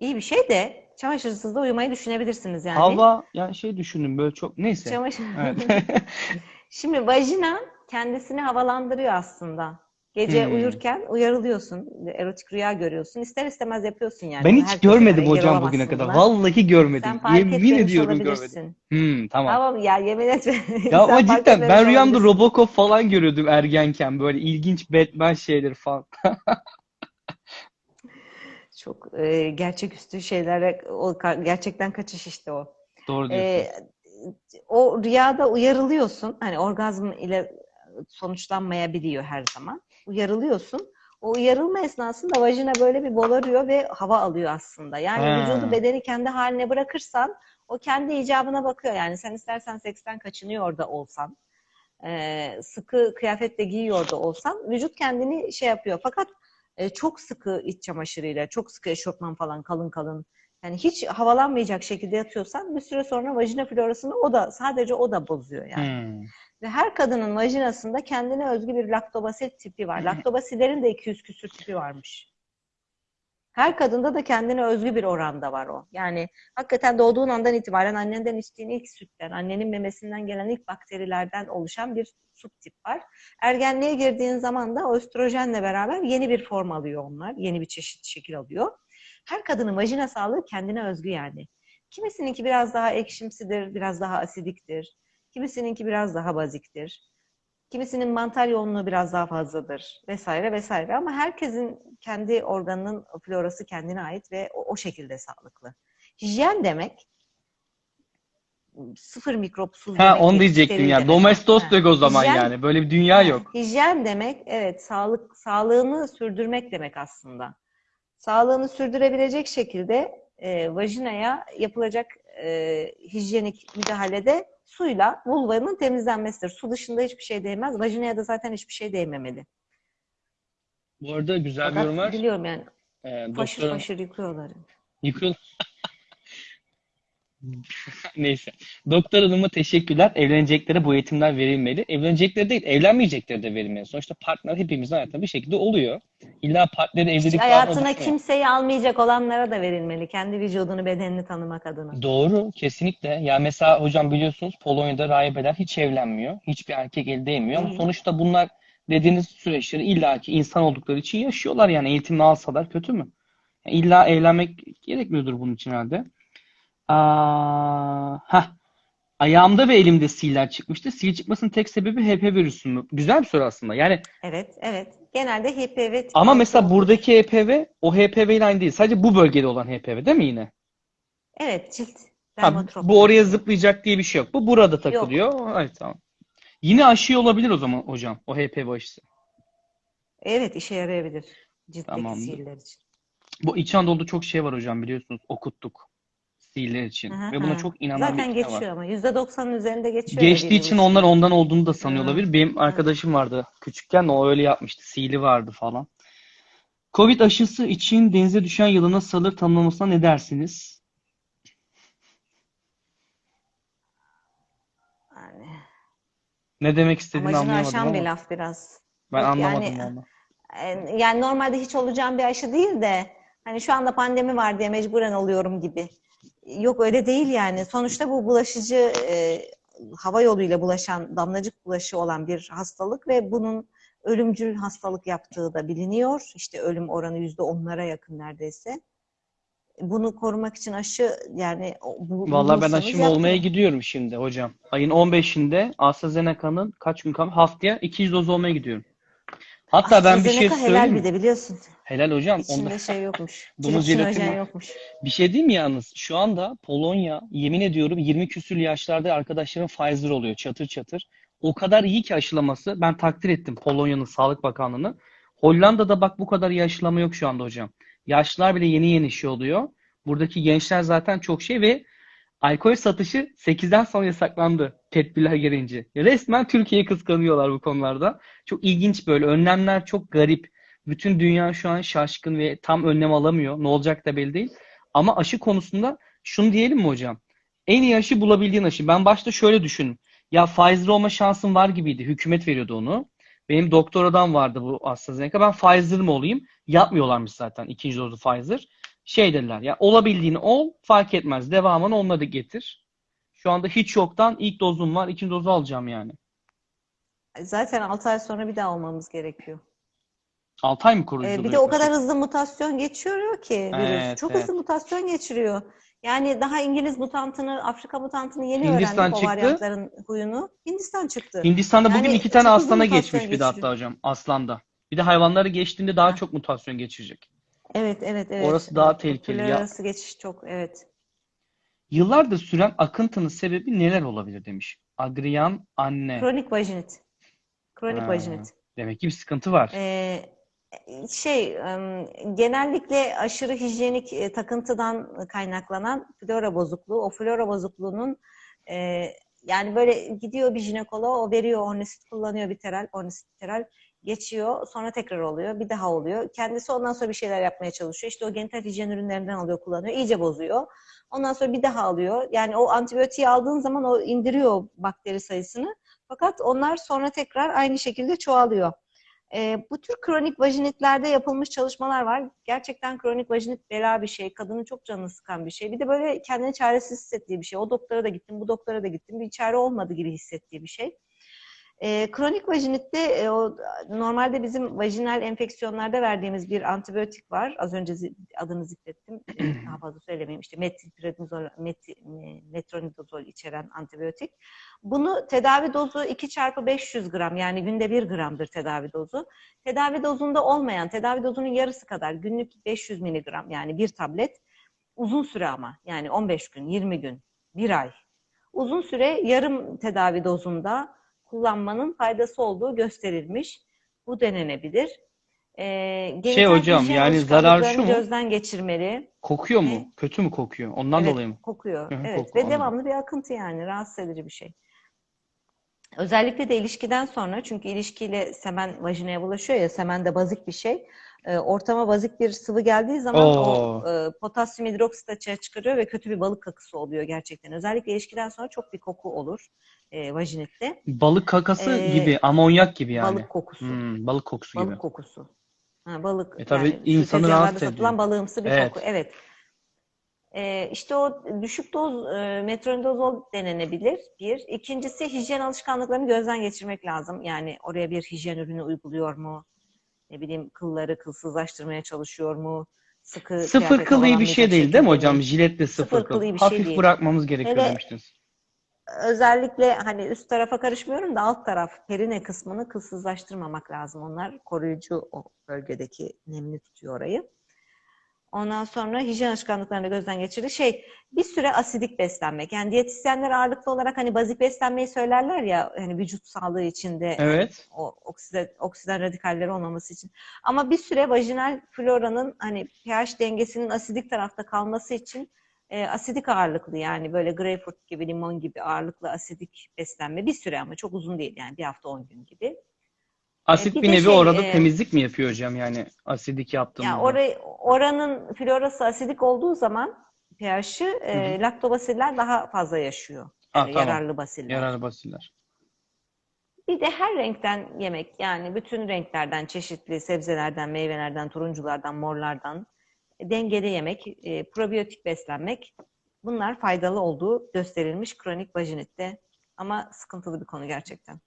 S2: İyi bir şey de çamaşırsız da uyumayı düşünebilirsiniz yani.
S1: Hava yani şey düşündüm böyle çok neyse.
S2: Çamaşır...
S1: Evet.
S2: Şimdi vajina kendisini havalandırıyor aslında. Gece
S1: Hmm.
S2: uyurken uyarılıyorsun, erotik rüya görüyorsun. İster istemez yapıyorsun yani.
S1: Ben hiç
S2: herkese
S1: görmedim hocam bugüne kadar. Vallahi görmedim.
S2: Sen fark
S1: Yemin ediyorum görmedim. Hmm, tamam.
S2: Tamam ya yemin etme.
S1: Ya ama cidden ben rüyamda. Robocop falan görüyordum ergenken böyle ilginç Batman şeyleri falan.
S2: Çok e, gerçeküstü şeylere o gerçekten kaçış işte o.
S1: Doğru diyorsun.
S2: E, o rüyada uyarılıyorsun. Hani orgazm ile sonuçlanmayabiliyor her zaman. Uyarılıyorsun. O uyarılma esnasında vajina böyle bir bolarıyor ve hava alıyor aslında. Yani
S1: Ha.
S2: vücudu bedeni kendi haline bırakırsan o kendi icabına bakıyor. Yani sen istersen seksten kaçınıyor da olsan, e, sıkı kıyafetle giyiyor da olsan vücut kendini şey yapıyor. Fakat e, çok sıkı iç çamaşırıyla, çok sıkı eşofman falan kalın kalın yani hiç havalanmayacak şekilde yatıyorsan bir süre sonra vajina florasını o da sadece o da bozuyor yani.
S1: Hmm.
S2: Ve her kadının vajinasında kendine özgü bir laktobasil tipi var. Laktobasilerin de 200 küsür tipi varmış. Her kadında da kendine özgü bir oranda var o. Yani hakikaten doğduğun andan itibaren annenden içtiğin ilk sütten, annenin memesinden gelen ilk bakterilerden oluşan bir subtip var. Ergenliğe girdiğin zaman da östrojenle beraber yeni bir form alıyor onlar. Yeni bir çeşit şekil alıyor. Her kadının vajina sağlığı kendine özgü yani. Kimisininki biraz daha ekşimsidir, biraz daha asidiktir. Kimisininki biraz daha baziktir. Kimisinin mantar yoğunluğu biraz daha fazladır vesaire vesaire ama herkesin kendi organının florası kendine ait ve o, o şekilde sağlıklı. Hijyen demek sıfır mikropsuz
S1: Ha onu diyecektim ya.
S2: demek.
S1: Domestos
S2: Ha.
S1: o zaman
S2: Hijyen-
S1: yani. Böyle bir dünya yok.
S2: Hijyen demek evet sağlık sağlığını sürdürmek demek aslında. Sağlığını sürdürebilecek şekilde e, vajinaya yapılacak e, hijyenik müdahalede suyla vulvanın temizlenmesidir. Su dışında hiçbir şey değmez. Vajinaya da zaten hiçbir şey değmemeli.
S1: Bu arada güzel bir
S2: Fakat
S1: yorum var.
S2: biliyorum yani
S1: Ee,
S2: faşır
S1: doktorun-
S2: faşır yıkıyorlar.
S1: Yıkıl. Neyse. Doktor hanıma teşekkürler. Evleneceklere bu eğitimler verilmeli. Evlenecekleri değil, evlenmeyecekleri de verilmeli. Sonuçta partner hepimizin hayatında bir şekilde oluyor. İlla partnerin evlilik bağına
S2: Hayatına kimseyi almayacak olanlara da verilmeli. Kendi vücudunu, bedenini tanımak adına.
S1: Doğru, kesinlikle. Ya mesela hocam biliyorsunuz Polonya'da rahibeler hiç evlenmiyor. Hiçbir erkek el değmiyor. Ama sonuçta bunlar dediğiniz süreçleri illaki insan oldukları için yaşıyorlar. Yani eğitimini alsalar kötü mü? Yani illa evlenmek gerekmiyordur bunun için herhalde. Aa, heh. Ayağımda ve elimde siller çıkmıştı. Sil çıkmasının tek sebebi HP virüsü mü? Güzel bir soru aslında. Yani
S2: Evet, evet. Genelde HPV
S1: ama mesela buradaki HPV o HPV ile aynı değil. Sadece bu bölgede olan HPV değil mi yine?
S2: Evet, cilt
S1: Ha,
S2: dermatrop.
S1: bu oraya zıplayacak diye bir şey yok. Bu burada takılıyor. Evet tamam. Yine aşı olabilir o zaman hocam. O HPV aşısı.
S2: Evet, işe yarayabilir. Ciltteki
S1: Tamamdır.
S2: sihirler için.
S1: Bu İç Anadolu'da çok şey var hocam biliyorsunuz. Okuttuk. Sihirler için.
S2: Hı hı,
S1: Ve buna çok inanan
S2: Zaten
S1: bir kitle var.
S2: geçiyor ama. %90'ın üzerinde geçiyor.
S1: Geçtiği
S2: dediğimiz
S1: için onlar ondan olduğunu da sanıyor
S2: Hı.
S1: olabilir. Benim arkadaşım vardı küçükken o öyle yapmıştı. Sihirli vardı falan. Covid aşısı için denize düşen yılana salır tanımlamasına ne dersiniz?
S2: Yani,
S1: Ne demek istediğini
S2: amacını
S1: anlayamadım
S2: aşan bir
S1: ama
S2: laf biraz.
S1: ben
S2: Yok
S1: anlamadım
S2: yani, e, yani normalde hiç olacağım bir aşı değil de hani şu anda pandemi var diye mecburen oluyorum gibi. Yok öyle değil yani. Sonuçta bu bulaşıcı e, hava yoluyla bulaşan damlacık bulaşı olan bir hastalık ve bunun ölümcül hastalık yaptığı da biliniyor. İşte ölüm oranı yüzde onlara yakın neredeyse. Bunu korumak için aşı yani bu,
S1: Valla ben
S2: bulursanız
S1: aşımı olmaya gidiyorum şimdi hocam. Ayın 15'inde AstraZeneca'nın kaç gün kalmış? Haftaya 200 doz olmaya gidiyorum. Hatta ben bir şey
S2: AstraZeneca helal
S1: söyleyeyim
S2: bir de biliyorsun.
S1: Helal hocam. Onda
S2: İçinde şey yokmuş.
S1: Domuz jelatini
S2: yokmuş.
S1: bir şey diyeyim mi yalnız? Şu anda Polonya yemin ediyorum 20 küsür yaşlarda arkadaşlarım Pfizer oluyor çatır çatır. O kadar iyi ki aşılaması. Ben takdir ettim Polonya'nın Sağlık Bakanlığı'nı. Hollanda'da bak bu kadar iyi aşılama yok şu anda hocam. Yaşlılar bile yeni yeni şey oluyor. Buradaki gençler zaten çok şey ve alkol satışı 8'den sonra yasaklandı tedbirler gelince. Resmen Türkiye'yi kıskanıyorlar bu konularda. Çok ilginç böyle. Önlemler çok garip. Bütün dünya şu an şaşkın ve tam önlem alamıyor. Ne olacak da belli değil. Ama aşı konusunda şunu diyelim mi hocam? En iyi aşı bulabildiğin aşı. Ben başta şöyle düşündüm. Ya Pfizer olma şansım var gibiydi. Hükümet veriyordu onu. Benim doktoradan vardı bu AstraZeneca. Ben Pfizer mı olayım? Yapmıyorlarmış zaten ikinci dozu Pfizer. Şey dediler ya olabildiğini ol fark etmez. Devamını onunla da getir. Şu anda hiç yoktan ilk dozum var. ikinci dozu alacağım yani.
S2: Zaten 6 ay sonra bir daha olmamız gerekiyor.
S1: 6 ay mı
S2: Ee,
S1: koruyuculuğu
S2: bir de o kadar hızlı mutasyon geçiriyor ki virüs.
S1: Evet,
S2: Çok
S1: evet.
S2: hızlı mutasyon geçiriyor. Yani daha İngiliz mutantını, Afrika mutantını yeni
S1: Hindistan
S2: öğrendik o
S1: çıktı.
S2: varyantların huyunu. Hindistan çıktı.
S1: Hindistan'da bugün
S2: Yani
S1: iki tane aslana geçmiş bir de hatta
S2: geçiriyor.
S1: hocam. Aslanda. Bir de hayvanları geçtiğinde daha
S2: Ha.
S1: çok mutasyon geçirecek.
S2: Evet, evet, evet.
S1: Orası daha
S2: Evet,
S1: tehlikeli. Ya,
S2: arası geçiş çok, evet.
S1: yıllardır süren akıntının sebebi neler olabilir demiş. Agriyan anne.
S2: Kronik vajinit. Kronik
S1: Ha,
S2: vajinit.
S1: demek ki bir sıkıntı var.
S2: Ee, şey, genellikle aşırı hijyenik e, takıntıdan kaynaklanan flora bozukluğu. O flora bozukluğunun e, yani böyle gidiyor bir jinekoloğa, o veriyor ornisit kullanıyor biteral, ornisit biteral geçiyor, sonra tekrar oluyor, bir daha oluyor. Kendisi ondan sonra bir şeyler yapmaya çalışıyor. İşte o genital hijyen ürünlerinden alıyor, kullanıyor, iyice bozuyor. Ondan sonra bir daha alıyor. Yani o antibiyotiği aldığın zaman o indiriyor bakteri sayısını. Fakat onlar sonra tekrar aynı şekilde çoğalıyor. Ee, bu tür kronik vajinitlerde yapılmış çalışmalar var. Gerçekten kronik vajinit bela bir şey. Kadının çok canını sıkan bir şey. Bir de böyle kendini çaresiz hissettiği bir şey. O doktora da gittim, bu doktora da gittim. Bir çare olmadı gibi hissettiği bir şey. Ee, kronik vajinitte e, o normalde bizim vajinal enfeksiyonlarda verdiğimiz bir antibiyotik var. Az önce zi- adını zikrettim. Daha fazla söylemeyeyim. İşte metilprednizol, meti, e, metronidazol içeren antibiyotik. Bunu tedavi dozu 2 çarpı 500 gram yani günde 1 gramdır tedavi dozu. Tedavi dozunda olmayan, tedavi dozunun yarısı kadar günlük 500 miligram yani bir tablet uzun süre ama yani 15 gün, 20 gün, 1 ay. Uzun süre yarım tedavi dozunda kullanmanın faydası olduğu gösterilmiş. Bu denenebilir. Ee,
S1: Şey hocam, yani zararı şu mu?
S2: gözden geçirmeli.
S1: Kokuyor mu?
S2: Ne?
S1: Kötü mü kokuyor? Ondan
S2: Evet,
S1: dolayı mı?
S2: kokuyor.
S1: Hı
S2: Evet
S1: koku,
S2: ve
S1: anladım.
S2: devamlı bir akıntı yani rahatsız edici bir şey. Özellikle de ilişkiden sonra çünkü ilişkiyle semen vajinaya bulaşıyor ya semen de bazik bir şey. Ee, ortama bazik bir sıvı geldiği zaman o
S1: Oo.
S2: e, potasyum hidroksit açığa çıkarıyor ve kötü bir balık kakısı oluyor gerçekten. Özellikle ilişkiden sonra çok bir koku olur e, vajinitte.
S1: Balık kakası
S2: Ee,
S1: gibi, amonyak gibi yani.
S2: Balık kokusu.
S1: Hmm, balık kokusu gibi.
S2: Balık kokusu. Ha, balık
S1: E tabii
S2: yani
S1: insanı rahatsız
S2: satılan
S1: ediyor.
S2: balığımsı bir
S1: Evet.
S2: koku. Evet. Ee, işte o düşük doz e, metronidazol denenebilir. Bir. İkincisi hijyen alışkanlıklarını gözden geçirmek lazım. Yani oraya bir hijyen ürünü uyguluyor mu? Ne bileyim kılları kılsızlaştırmaya çalışıyor mu? Sıkı
S1: Sıfır
S2: kıyafet
S1: kıl iyi bir şey değil değil mi hocam? Jiletle sıfır
S2: Sıfır
S1: kıl.
S2: bir şey
S1: Hafif
S2: değil.
S1: bırakmamız gerekiyor
S2: Hele
S1: demiştiniz.
S2: Özellikle hani üst tarafa karışmıyorum da alt taraf perine kısmını kılsızlaştırmamak lazım. Onlar koruyucu o bölgedeki nemli tutuyor orayı. Ondan sonra hijyen alışkanlıklarını gözden geçirdi. Şey, bir süre asidik beslenmek. Yani diyetisyenler ağırlıklı olarak hani bazik beslenmeyi söylerler ya hani vücut sağlığı içinde
S1: Evet.
S2: o oksida, oksidan radikalleri olmaması için. Ama bir süre vajinal floranın hani pH dengesinin asidik tarafta kalması için e, asidik ağırlıklı yani böyle greyfurt gibi, limon gibi ağırlıklı asidik beslenme bir süre ama çok uzun değil yani bir hafta 10 gün gibi.
S1: Asit
S2: bir
S1: bir nevi
S2: şey,
S1: orada
S2: e,
S1: temizlik mi yapıyor hocam yani asidik yaptığımızda?
S2: Yani orayı, oranın florası asidik olduğu zaman pH'ı e, laktobasiller daha fazla yaşıyor.
S1: Ah,
S2: Yani
S1: tamam.
S2: yararlı basiller.
S1: Yararlı basiller.
S2: Bir de her renkten yemek yani bütün renklerden, çeşitli sebzelerden, meyvelerden, turunculardan, morlardan e, dengeli yemek, e, probiyotik beslenmek bunlar faydalı olduğu gösterilmiş kronik vajinitte. Ama sıkıntılı bir konu gerçekten.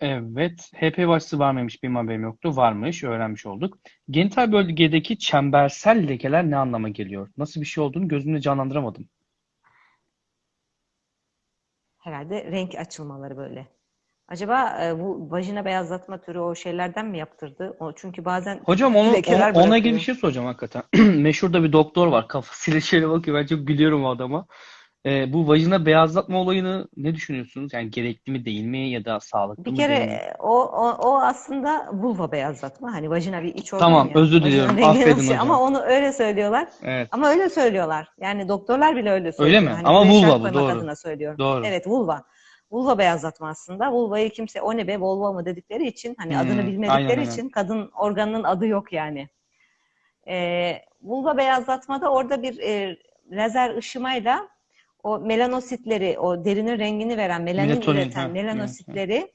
S1: Evet. HPV aşısı var mıymış benim haberim yoktu. Varmış. Öğrenmiş olduk. Genital bölgedeki çembersel lekeler ne anlama geliyor? Nasıl bir şey olduğunu gözümde canlandıramadım.
S2: Herhalde renk açılmaları böyle. Acaba e, bu vajina beyazlatma türü o şeylerden mi yaptırdı? O çünkü bazen
S1: Hocam onu,
S2: lekeler
S1: ona, ilgili bir şey soracağım hakikaten. Meşhur da bir doktor var. Kafasıyla şöyle bakıyor. Ben çok gülüyorum o adama. Ee, bu vajina beyazlatma olayını ne düşünüyorsunuz? Yani gerekli mi değil mi ya da sağlıklı
S2: Bir
S1: mı
S2: kere
S1: değil mi?
S2: e, o, o, o aslında vulva beyazlatma. Hani vajina bir iç organ
S1: Tamam,
S2: ya.
S1: özür diliyorum.
S2: rengini
S1: Affedin hocam.
S2: Ama onu öyle söylüyorlar.
S1: Evet.
S2: Ama öyle söylüyorlar. Yani doktorlar bile öyle söylüyor.
S1: mi?
S2: Hani
S1: Ama vulva bu, doğru.
S2: adına söylüyorum.
S1: Doğru.
S2: Evet vulva. Vulva beyazlatma aslında. Vulvayı kimse o ne be vulva mı dedikleri için hani
S1: Hmm,
S2: adını bilmedikleri
S1: aynen.
S2: için kadın organının adı yok yani. Ee, vulva beyazlatmada orada bir e, lazer ışımayla o melanositleri, o derinin rengini veren, melanin
S1: Melatonin,
S2: üreten
S1: ha,
S2: melanositleri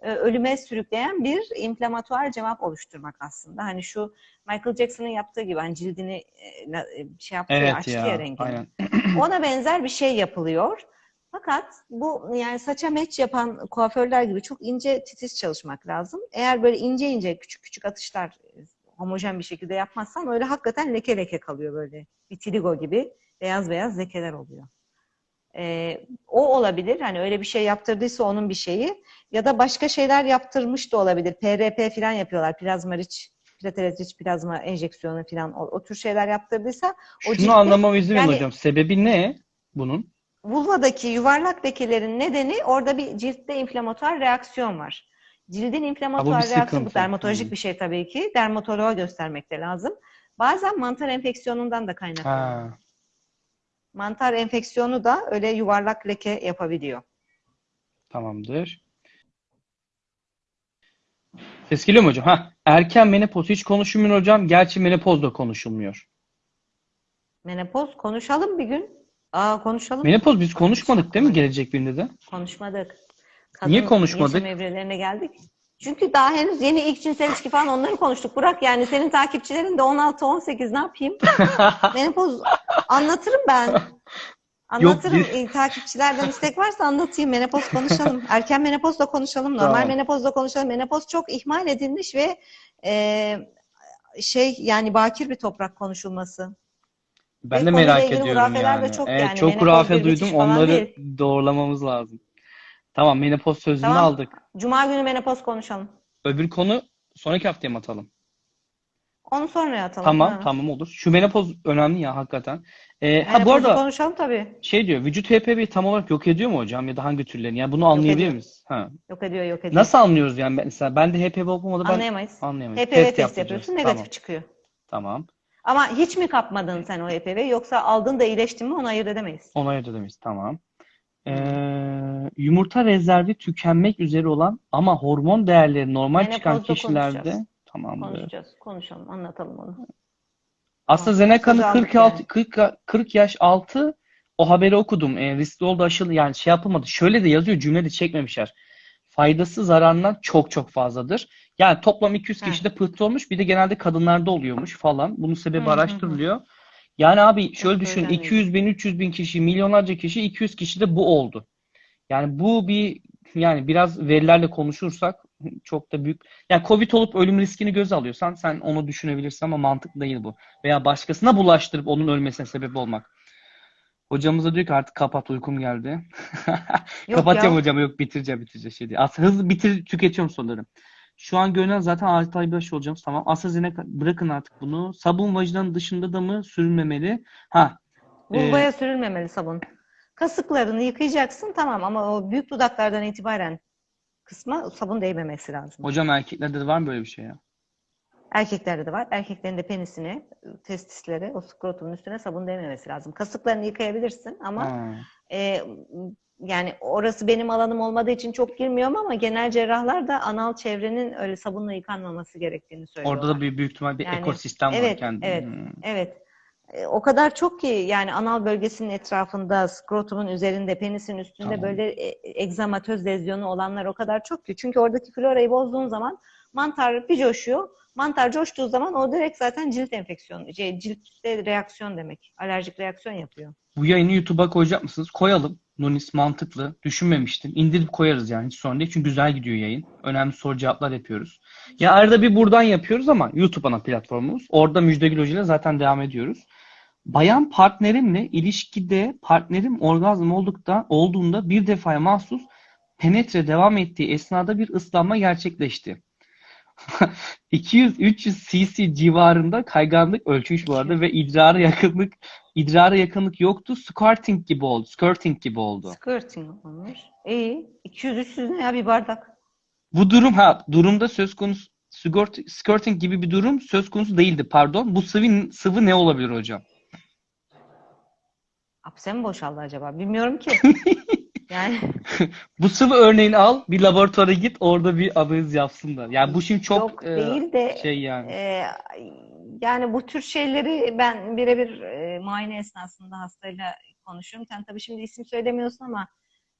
S2: e, ölüme sürükleyen bir inflamatuar cevap oluşturmak aslında. Hani şu Michael Jackson'ın yaptığı gibi hani cildini e, e, şey yaptı ya,
S1: Evet
S2: açtı
S1: ya.
S2: ya rengini.
S1: Aynen.
S2: Ona benzer bir şey yapılıyor. Fakat bu yani saça meç yapan kuaförler gibi çok ince titiz çalışmak lazım. Eğer böyle ince ince küçük küçük atışlar e, homojen bir şekilde yapmazsan öyle hakikaten leke leke kalıyor böyle. Vitiligo gibi beyaz beyaz lekeler oluyor. Ee, o olabilir. Hani öyle bir şey yaptırdıysa onun bir şeyi. Ya da başka şeyler yaptırmış da olabilir. PRP falan yapıyorlar. Plazma riç, platelet plazma enjeksiyonu falan o, o tür şeyler yaptırdıysa o
S1: Şunu
S2: ciltte-
S1: anlamama izin
S2: yani-
S1: hocam. Sebebi ne bunun?
S2: Vulvadaki yuvarlak lekelerin nedeni orada bir ciltte inflamatuar reaksiyon var. Cildin inflamatuar reaksiyonu bu dermatolojik
S1: Hı.
S2: bir şey tabii ki. Dermatoloğa göstermek de lazım. Bazen mantar enfeksiyonundan da kaynaklanıyor.
S1: Ha.
S2: Mantar enfeksiyonu da öyle yuvarlak leke yapabiliyor.
S1: Tamamdır. Ses geliyor mu hocam? Ha, erken menopoz hiç konuşulmuyor hocam. Gerçi menopoz da konuşulmuyor.
S2: Menopoz konuşalım bir gün. Aa konuşalım.
S1: Menopoz biz konuşmadık değil mi gelecek birinde de?
S2: Konuşmadık.
S1: Niye konuşmadık?
S2: geçim evrelerine geldik. Çünkü daha henüz yeni ilk cinsel ilişki falan onları konuştuk. Burak yani senin takipçilerin de 16-18 ne yapayım? Menopoz anlatırım ben. Anlatırım.
S1: biz-
S2: İyi, takipçilerden istek varsa anlatayım. Menopoz konuşalım. Erken menopoz da konuşalım. Normal
S1: Tamam.
S2: menopoz da konuşalım. Menopoz çok ihmal edilmiş ve e, şey yani bakir bir toprak konuşulması.
S1: Ben
S2: Ve
S1: de merak ediyorum yani.
S2: çok
S1: Evet,
S2: yani.
S1: çok hurafe duydum. Onları
S2: değil.
S1: doğrulamamız lazım. Tamam, menopoz sözünü
S2: Tamam.
S1: aldık.
S2: Cuma günü menopoz konuşalım.
S1: Öbür konu sonraki haftaya mı atalım?
S2: Onu sonra atalım.
S1: Tamam,
S2: Ha.
S1: tamam olur. Şu menopoz önemli ya hakikaten. Ee, ha bu arada
S2: konuşalım tabii.
S1: şey diyor, vücut HPV'yi tam olarak yok ediyor mu hocam ya da hangi türlerini? Yani bunu anlayabilir miyiz? Ha.
S2: Yok ediyor, yok ediyor.
S1: Nasıl anlıyoruz yani ben- mesela ben de HPV olmadı ben
S2: Anlayamayız.
S1: anlayamayız.
S2: HPV test,
S1: yaptıracağız.
S2: yapıyorsun, negatif
S1: Tamam.
S2: çıkıyor.
S1: Tamam.
S2: Ama hiç mi kapmadın sen o HPV yoksa aldın da iyileştin mi onu ayırt edemeyiz.
S1: Ona ayırt edemeyiz. Tamam. Ee, yumurta rezervi tükenmek üzere olan ama hormon değerleri normal çıkan
S2: Menopozda
S1: kişilerde tamamdır.
S2: Konuşacağız, konuşalım, anlatalım onu.
S1: AstraZeneca'nın
S2: Sözü aldık
S1: 46 40 40 yaş altı o haberi okudum. E, riskli oldu aşılı yani şey yapılmadı. Şöyle de yazıyor cümle de çekmemişler. Faydası zararından çok çok fazladır. Yani toplam 200
S2: Heh.
S1: kişide pıhtı olmuş. Bir de genelde kadınlarda oluyormuş falan. Bunun sebebi
S2: Hı hı hı.
S1: araştırılıyor. Yani abi şöyle düşün.
S2: öyle değil.
S1: 200 bin, 300 bin kişi, milyonlarca kişi, 200 kişi de bu oldu. Yani bu bir yani biraz verilerle konuşursak çok da büyük. Yani Covid olup ölüm riskini göze alıyorsan sen onu düşünebilirsin ama mantıklı değil bu. Veya başkasına bulaştırıp onun ölmesine sebep olmak. Hocamız da diyor ki artık kapat uykum geldi.
S2: Yok
S1: Kapatacağım
S2: ya.
S1: hocam yok bitireceğim bitireceğim şey değil. Aslında hızlı bitir tüketiyorum soruları. Şu an görünen zaten 6 ay başı olacağım. Tamam. AstraZeneca bırakın artık bunu. Sabun vajinanın dışında da mı sürülmemeli? Ha. e,
S2: Vulvaya sürülmemeli sabun. Kasıklarını yıkayacaksın tamam ama o büyük dudaklardan itibaren kısma sabun değmemesi lazım.
S1: hocam erkeklerde de var mı böyle bir şey ya?
S2: Erkeklerde de var. Erkeklerin de penisine, testisleri, o skrotumun üstüne sabun değmemesi lazım. Kasıklarını yıkayabilirsin ama
S1: Ha.
S2: e, yani orası benim alanım olmadığı için çok girmiyorum ama genel cerrahlar da anal çevrenin öyle sabunla yıkanmaması gerektiğini söylüyorlar.
S1: Orada da bir büyük ihtimal bir
S2: Yani,
S1: ekosistem var
S2: evet,
S1: kendi.
S2: evet.
S1: Hmm.
S2: Evet. E, O kadar çok ki yani anal bölgesinin etrafında, skrotumun üzerinde, penisin üstünde
S1: Tamam.
S2: böyle e, egzamatöz lezyonu olanlar o kadar çok ki. Çünkü oradaki florayı bozduğun zaman mantar bir coşuyor. Mantar coştuğu zaman o direkt zaten cilt enfeksiyonu, şey, ciltte reaksiyon demek. Alerjik reaksiyon yapıyor.
S1: Bu yayını YouTube'a koyacak mısınız? Koyalım. Nunis mantıklı. Düşünmemiştim. İndirip koyarız yani hiç sorun değil. Çünkü güzel gidiyor yayın. Önemli soru cevaplar yapıyoruz. Ya arada bir buradan yapıyoruz ama YouTube ana platformumuz. Orada Müjdegül Hoca ile zaten devam ediyoruz. Bayan partnerimle ilişkide partnerim orgazm oldukta, olduğunda bir defaya mahsus penetre devam ettiği esnada bir ıslanma gerçekleşti. 200-300 cc civarında kayganlık ölçmüş bu arada ve idrara yakınlık idrara yakınlık yoktu. Squirting gibi oldu. Skirting gibi oldu.
S2: Skirting olmuş. İyi. 200-300 ne ya bir bardak.
S1: Bu durum ha durumda söz konusu skirting gibi bir durum söz konusu değildi pardon. Bu sıvı sıvı ne olabilir hocam?
S2: Hapse mi boşaldı acaba? Bilmiyorum ki. Yani
S1: Bu sıvı örneğini al, bir laboratuvara git, orada bir analiz yapsınlar. Yani bu şimdi çok
S2: yok
S1: e,
S2: değil de
S1: şey yani.
S2: e, yani bu tür şeyleri ben birebir e, muayene esnasında hastayla konuşuyorum. Sen tabii şimdi isim söylemiyorsun ama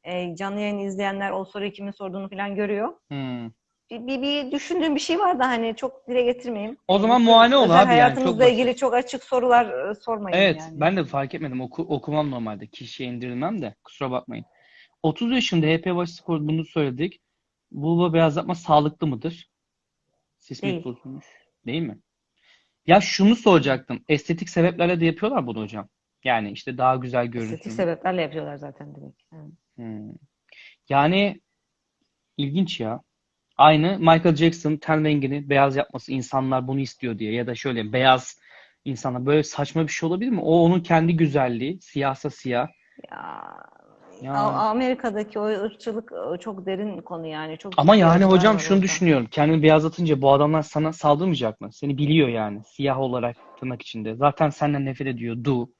S2: e, canlı yayını izleyenler o soruyu kimin sorduğunu falan görüyor.
S1: Hmm.
S2: Bir, bir, bir düşündüğüm bir şey var da hani çok dile getirmeyeyim.
S1: O zaman muayene ol abi yani,
S2: hayatınızla
S1: çok
S2: ilgili çok açık sorular e, sormayın
S1: Evet,
S2: yani.
S1: ben de fark etmedim. Oku, okumam normalde. Kişiye indirmem de. Kusura bakmayın. 30 yaşında HP başı spor bunu söyledik. Vulva beyazlatma sağlıklı mıdır? Sismik bozulmuş. Değil mi? Ya şunu soracaktım. Estetik sebeplerle de yapıyorlar bunu hocam. Yani işte daha güzel
S2: Estetik
S1: görünsün.
S2: sebeplerle yapıyorlar zaten. Evet.
S1: Hmm. Yani ilginç ya. Aynı Michael Jackson ten rengini beyaz yapması insanlar bunu istiyor diye ya da şöyle beyaz insanlar böyle saçma bir şey olabilir mi? O onun kendi güzelliği, siyahsa siyah.
S2: Ya,
S1: Ya.
S2: A- Amerika'daki o ırkçılık çok derin konu yani. Çok
S1: Ama yani hocam şunu
S2: orada.
S1: düşünüyorum. Kendini beyazlatınca bu adamlar sana saldırmayacak mı? Seni biliyor yani. Siyah olarak tırnak içinde. Zaten senden nefret ediyor. Du.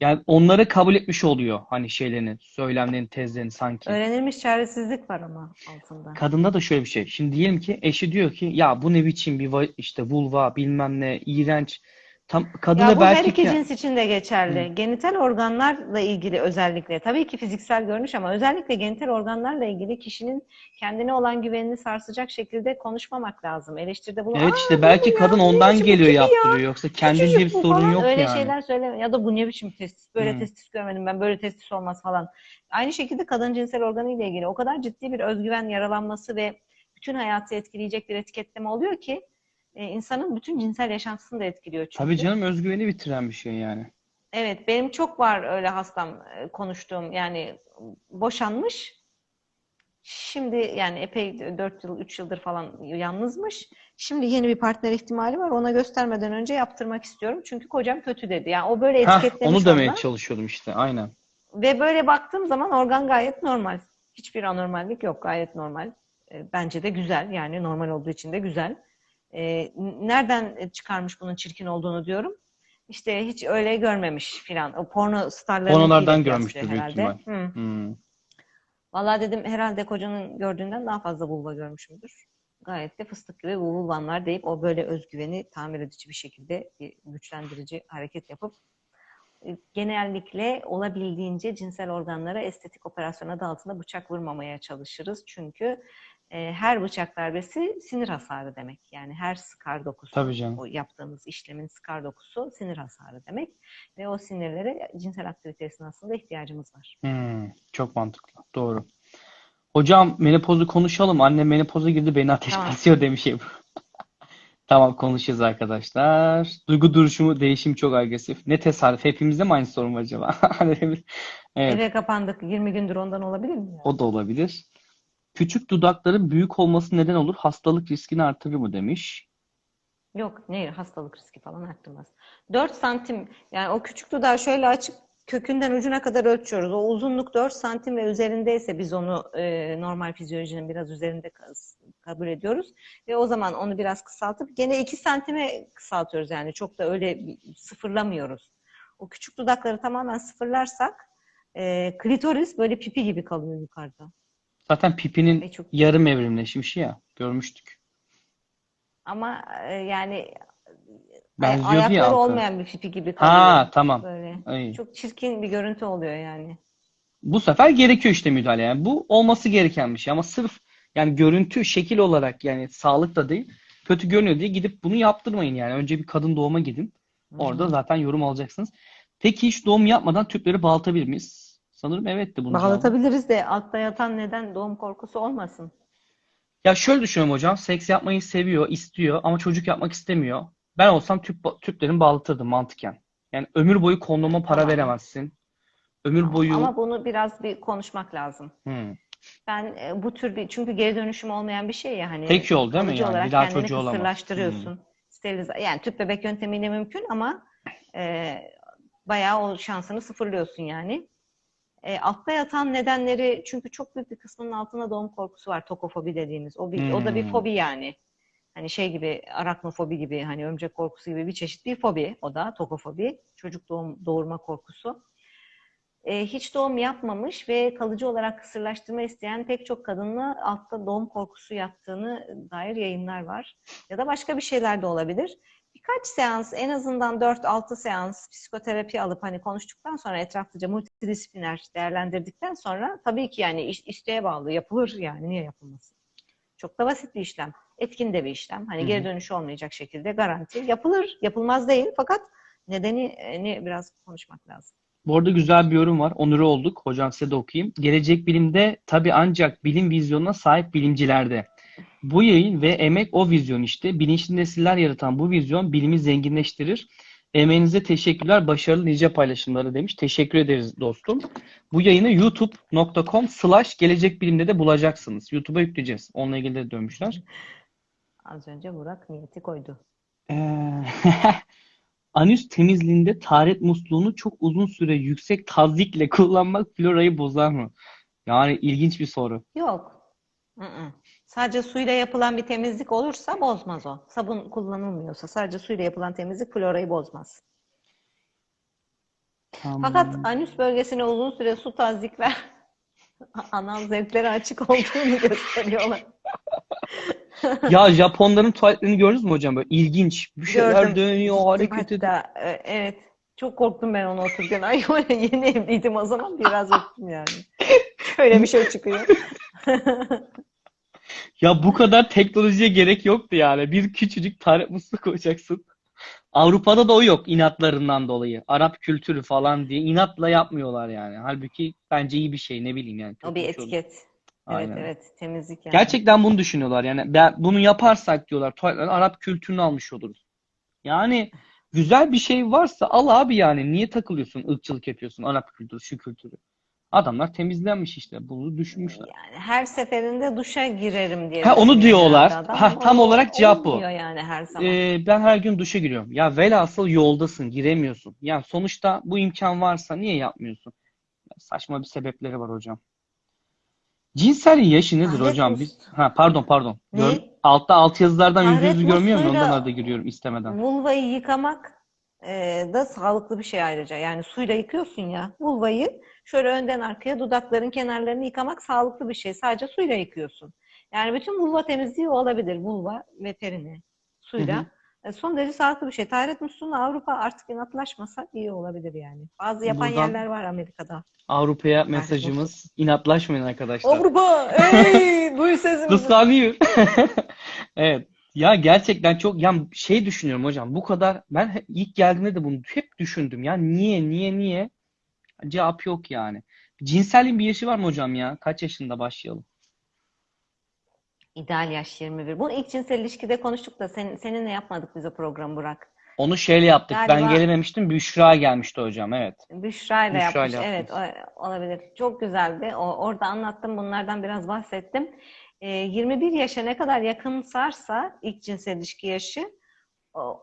S1: Yani onları kabul etmiş oluyor. Hani şeylerini, söylemlerini, tezlerini sanki.
S2: Öğrenilmiş çaresizlik var ama altında.
S1: Kadında da şöyle bir şey. Şimdi diyelim ki eşi diyor ki ya bu ne biçim bir işte vulva bilmem ne iğrenç. Tam kadına
S2: Ya bu her
S1: belki
S2: iki
S1: ki-
S2: cins için de geçerli. Genital organlarla ilgili özellikle, tabii ki fiziksel görünüş ama özellikle genital organlarla ilgili kişinin kendine olan güvenini sarsacak şekilde konuşmamak lazım. Eleştiride bulun.
S1: Evet
S2: "Aa,
S1: işte belki kadın
S2: bu ne
S1: ondan geliyor
S2: kim ya?
S1: yaptırıyor. Yoksa
S2: Küçücük
S1: bir sorun
S2: falan."
S1: yok
S2: Öyle
S1: yani.
S2: şeyler söyleme. Ya da bu ne biçim testis, böyle
S1: Hmm.
S2: testis görmedim ben, böyle testis olmaz falan. Aynı şekilde kadın cinsel organı ile ilgili o kadar ciddi bir özgüven yaralanması ve bütün hayatı etkileyecek bir etiketleme oluyor ki e, insanın bütün cinsel yaşantısını da etkiliyor çünkü.
S1: Tabii canım özgüveni bitiren bir şey yani.
S2: Evet, benim çok var öyle hastam e, konuştuğum yani boşanmış. Şimdi yani epey 4 yıl, 3 yıldır falan yalnızmış. Şimdi yeni bir partner ihtimali var. Ona göstermeden önce yaptırmak istiyorum. Çünkü kocam kötü dedi. Yani o böyle etiketlemiş
S1: onu demeye
S2: ondan.
S1: çalışıyordum işte. Aynen.
S2: Ve böyle baktığım zaman organ gayet normal. Hiçbir anormallik yok. Gayet normal. E, Bence de güzel. Yani normal olduğu için de güzel. E, Nereden çıkarmış bunun çirkin olduğunu diyorum. İşte hiç öyle görmemiş filan. O porno starlarınkiyle
S1: Pornolardan görmüştür büyük ihtimal. Hmm.
S2: Vallahi dedim herhalde kocanın gördüğünden daha fazla vulva görmüşümdür. Gayet de fıstık gibi vulvanlar deyip o böyle özgüveni tamir edici bir şekilde bir güçlendirici hareket yapıp e, genellikle olabildiğince cinsel organlara estetik operasyon adı altında bıçak vurmamaya çalışırız. Çünkü e, her bıçak darbesi sinir hasarı demek. Yani her skar dokusu,
S1: Tabii canım.
S2: o yaptığımız işlemin skar dokusu sinir hasarı demek. Ve o sinirlere cinsel aktivite esnasında ihtiyacımız var.
S1: Hmm, çok mantıklı. Doğru. Hocam menopozu konuşalım. Annem menopoza girdi beni ateş
S2: Tamam.
S1: basıyor demiş Ebru. Tamam konuşacağız arkadaşlar. Duygu duruşumu değişim çok agresif. Ne tesadüf. Hepimizde mi aynı sorun var acaba? evet.
S2: Eve kapandık 20 gündür ondan olabilir mi?
S1: O da olabilir. Küçük dudakların büyük olması neden olur? Hastalık riskini artırır mı demiş.
S2: Yok, ne hastalık riski falan arttırmaz. 4 santim yani o küçük dudağı şöyle açıp kökünden ucuna kadar ölçüyoruz. O uzunluk 4 santim ve üzerindeyse biz onu e, normal fizyolojinin biraz üzerinde ka- kabul ediyoruz. Ve o zaman onu biraz kısaltıp gene 2 santime kısaltıyoruz yani çok da öyle sıfırlamıyoruz. O küçük dudakları tamamen sıfırlarsak e, klitoris böyle pipi gibi kalıyor yukarıda.
S1: Zaten pipinin
S2: Ve çok
S1: yarım evrimleşmiş ya. Görmüştük.
S2: ama e, yani
S1: Benziyordu
S2: ayakları
S1: ya altı.
S2: olmayan bir pipi gibi kalıyor.
S1: Ha tamam.
S2: Böyle.
S1: Ay.
S2: Çok çirkin bir görüntü oluyor yani.
S1: Bu sefer gerekiyor işte müdahale. Yani bu olması gereken bir şey. Ama sırf yani görüntü, şekil olarak yani sağlık da değil. Kötü görünüyor diye gidip bunu yaptırmayın yani. Önce bir kadın doğuma gidin. Orada zaten yorum alacaksınız. Peki hiç doğum yapmadan tüpleri bağlatabilir miyiz? Sanırım evet de bunun cevabı.
S2: Bağlatabiliriz de altta yatan neden doğum korkusu olmasın.
S1: Ya şöyle düşünüyorum hocam. Seks yapmayı seviyor, istiyor ama çocuk yapmak istemiyor. Ben olsam tüp tüplerini bağlatırdım mantıken. Yani ömür boyu kondoma para
S2: Tamam.
S1: veremezsin. Ömür boyu
S2: Ama bunu biraz bir konuşmak lazım.
S1: Hmm.
S2: Ben e, bu tür bir çünkü geri dönüşüm olmayan bir şey ya hani
S1: Tek yol değil mi yani? Bir daha çocuğu olamaz.
S2: kısırlaştırıyorsun. Sterilize yani tüp bebek yöntemiyle mümkün ama e, bayağı o şansını sıfırlıyorsun yani. E, altta yatan nedenleri çünkü çok büyük bir kısmının altında doğum korkusu var. Tokofobi dediğimiz. O bir, o da bir
S1: Hmm.
S2: fobi yani. Hani şey gibi araknofobi gibi hani örümcek korkusu gibi bir çeşit bir fobi o da tokofobi. Çocuk doğum doğurma korkusu. E, hiç doğum yapmamış ve kalıcı olarak kısırlaştırma isteyen pek çok kadınla altta doğum korkusu yattığını dair yayınlar var. Ya da başka bir şeyler de olabilir. Birkaç seans, en azından 4-6 seans psikoterapi alıp hani konuştuktan sonra etraflıca multidisipliner değerlendirdikten sonra tabii ki yani isteğe bağlı yapılır yani niye yapılmasın? Çok da basit bir işlem. Etkin de bir işlem. Hani geri dönüşü olmayacak şekilde garanti. Yapılır, yapılmaz değil fakat nedeni ne biraz konuşmak lazım.
S1: Bu arada güzel bir yorum var. Onuru olduk. Hocam size de okuyayım. Gelecek bilimde tabii ancak bilim vizyonuna sahip bilimcilerde. Bu yayın ve emek o vizyon işte. Bilinçli nesiller yaratan bu vizyon bilimi zenginleştirir. Emeğinize teşekkürler. Başarılı nice paylaşımları demiş. Teşekkür ederiz dostum. Bu yayını youtube.com slash gelecek bilimde de bulacaksınız. YouTube'a yükleyeceğiz. Onunla ilgili de dönmüşler.
S2: Az önce Burak niyeti koydu.
S1: Ee, Anüs temizliğinde taharet musluğunu çok uzun süre yüksek tazyikle kullanmak florayı bozar mı? Yani ilginç bir soru.
S2: Yok. Hı-hı. Sadece suyla yapılan bir temizlik olursa bozmaz o. Sabun kullanılmıyorsa sadece suyla yapılan temizlik florayı bozmaz. Fakat anüs bölgesine uzun süre su tazikler anal zevklere açık olduğunu gösteriyorlar.
S1: Ya Japonların tuvaletlerini gördünüz mü hocam? Böyle ilginç. Bir şeyler
S2: Gördüm.
S1: dönüyor, hareket ediyor.
S2: Evet. Çok korktum ben onu otururken. Ay öyle yeni evliydim o zaman biraz öptüm yani. Şöyle bir şey çıkıyor.
S1: Ya bu kadar teknolojiye gerek yoktu yani. Bir küçücük taharet musluğu koyacaksın. Avrupa'da da o yok inatlarından dolayı. Arap kültürü falan diye inatla yapmıyorlar yani. Halbuki bence iyi bir şey ne bileyim yani.
S2: O bir
S1: olur.
S2: etiket. Evet
S1: Aynen.
S2: evet temizlik yani.
S1: Gerçekten bunu düşünüyorlar. Yani ben, bunu yaparsak diyorlar tuvaletlerin Arap kültürünü almış oluruz. Yani güzel bir şey varsa al abi yani. Niye takılıyorsun, ırkçılık yapıyorsun Arap kültürü, şu kültürü. Adamlar temizlenmiş işte. Bunu düşünmüşler.
S2: Yani her seferinde duşa girerim diye
S1: Ha, onu diyorlar.
S2: adam.
S1: Ha,
S2: Ama
S1: tam
S2: o
S1: olarak cevap bu.
S2: yani her zaman.
S1: Ee, ben her gün duşa giriyorum. Ya velhasıl yoldasın, giremiyorsun. Yani sonuçta bu imkan varsa niye yapmıyorsun? Saçma bir sebepleri var hocam. Cinselliğin yaşı nedir
S2: Taharet
S1: hocam? Biz ha pardon pardon.
S2: Ne?
S1: Gör- altta alt yazılardan yüz
S2: Taharet
S1: yüzü görmüyor muyum? Ondan da giriyorum istemeden.
S2: Vulvayı yıkamak e, da sağlıklı bir şey ayrıca. Yani suyla yıkıyorsun ya vulvayı şöyle önden arkaya dudakların kenarlarını yıkamak sağlıklı bir şey. Sadece suyla yıkıyorsun. Yani bütün vulva temizliği olabilir. Vulva ve perini suyla.
S1: Hı hı.
S2: E, Son derece sağlıklı bir şey. Taharet musluğunu Avrupa artık inatlaşmasa iyi olabilir yani. Bazı yapan
S1: Buradan-
S2: yerler var Amerika'da.
S1: Avrupa'ya mesajımız inatlaşmayın arkadaşlar.
S2: Avrupa! Ey! Duy sesimizi.
S1: Kıskanıyor. Evet. Ya gerçekten çok ya şey düşünüyorum hocam. Bu kadar ben ilk geldiğinde de bunu hep düşündüm. Ya niye niye niye? Cevap yok yani. Cinselliğin bir yaşı var mı hocam ya? Kaç yaşında başlayalım?
S2: İdeal yaş 21. Bunu ilk cinsel ilişkide konuştuk da sen, seninle yapmadık biz o programı Burak.
S1: Onu şeyle yaptık. Ben
S2: Galiba-
S1: gelememiştim. Büşra gelmişti hocam. Evet.
S2: Büşra ile yapmış. Evet,
S1: yaptınız.
S2: o- olabilir. Çok güzeldi. O, orada anlattım. Bunlardan biraz bahsettim. Ee, 21 yaşa ne kadar yakınsarsa ilk cinsel ilişki yaşı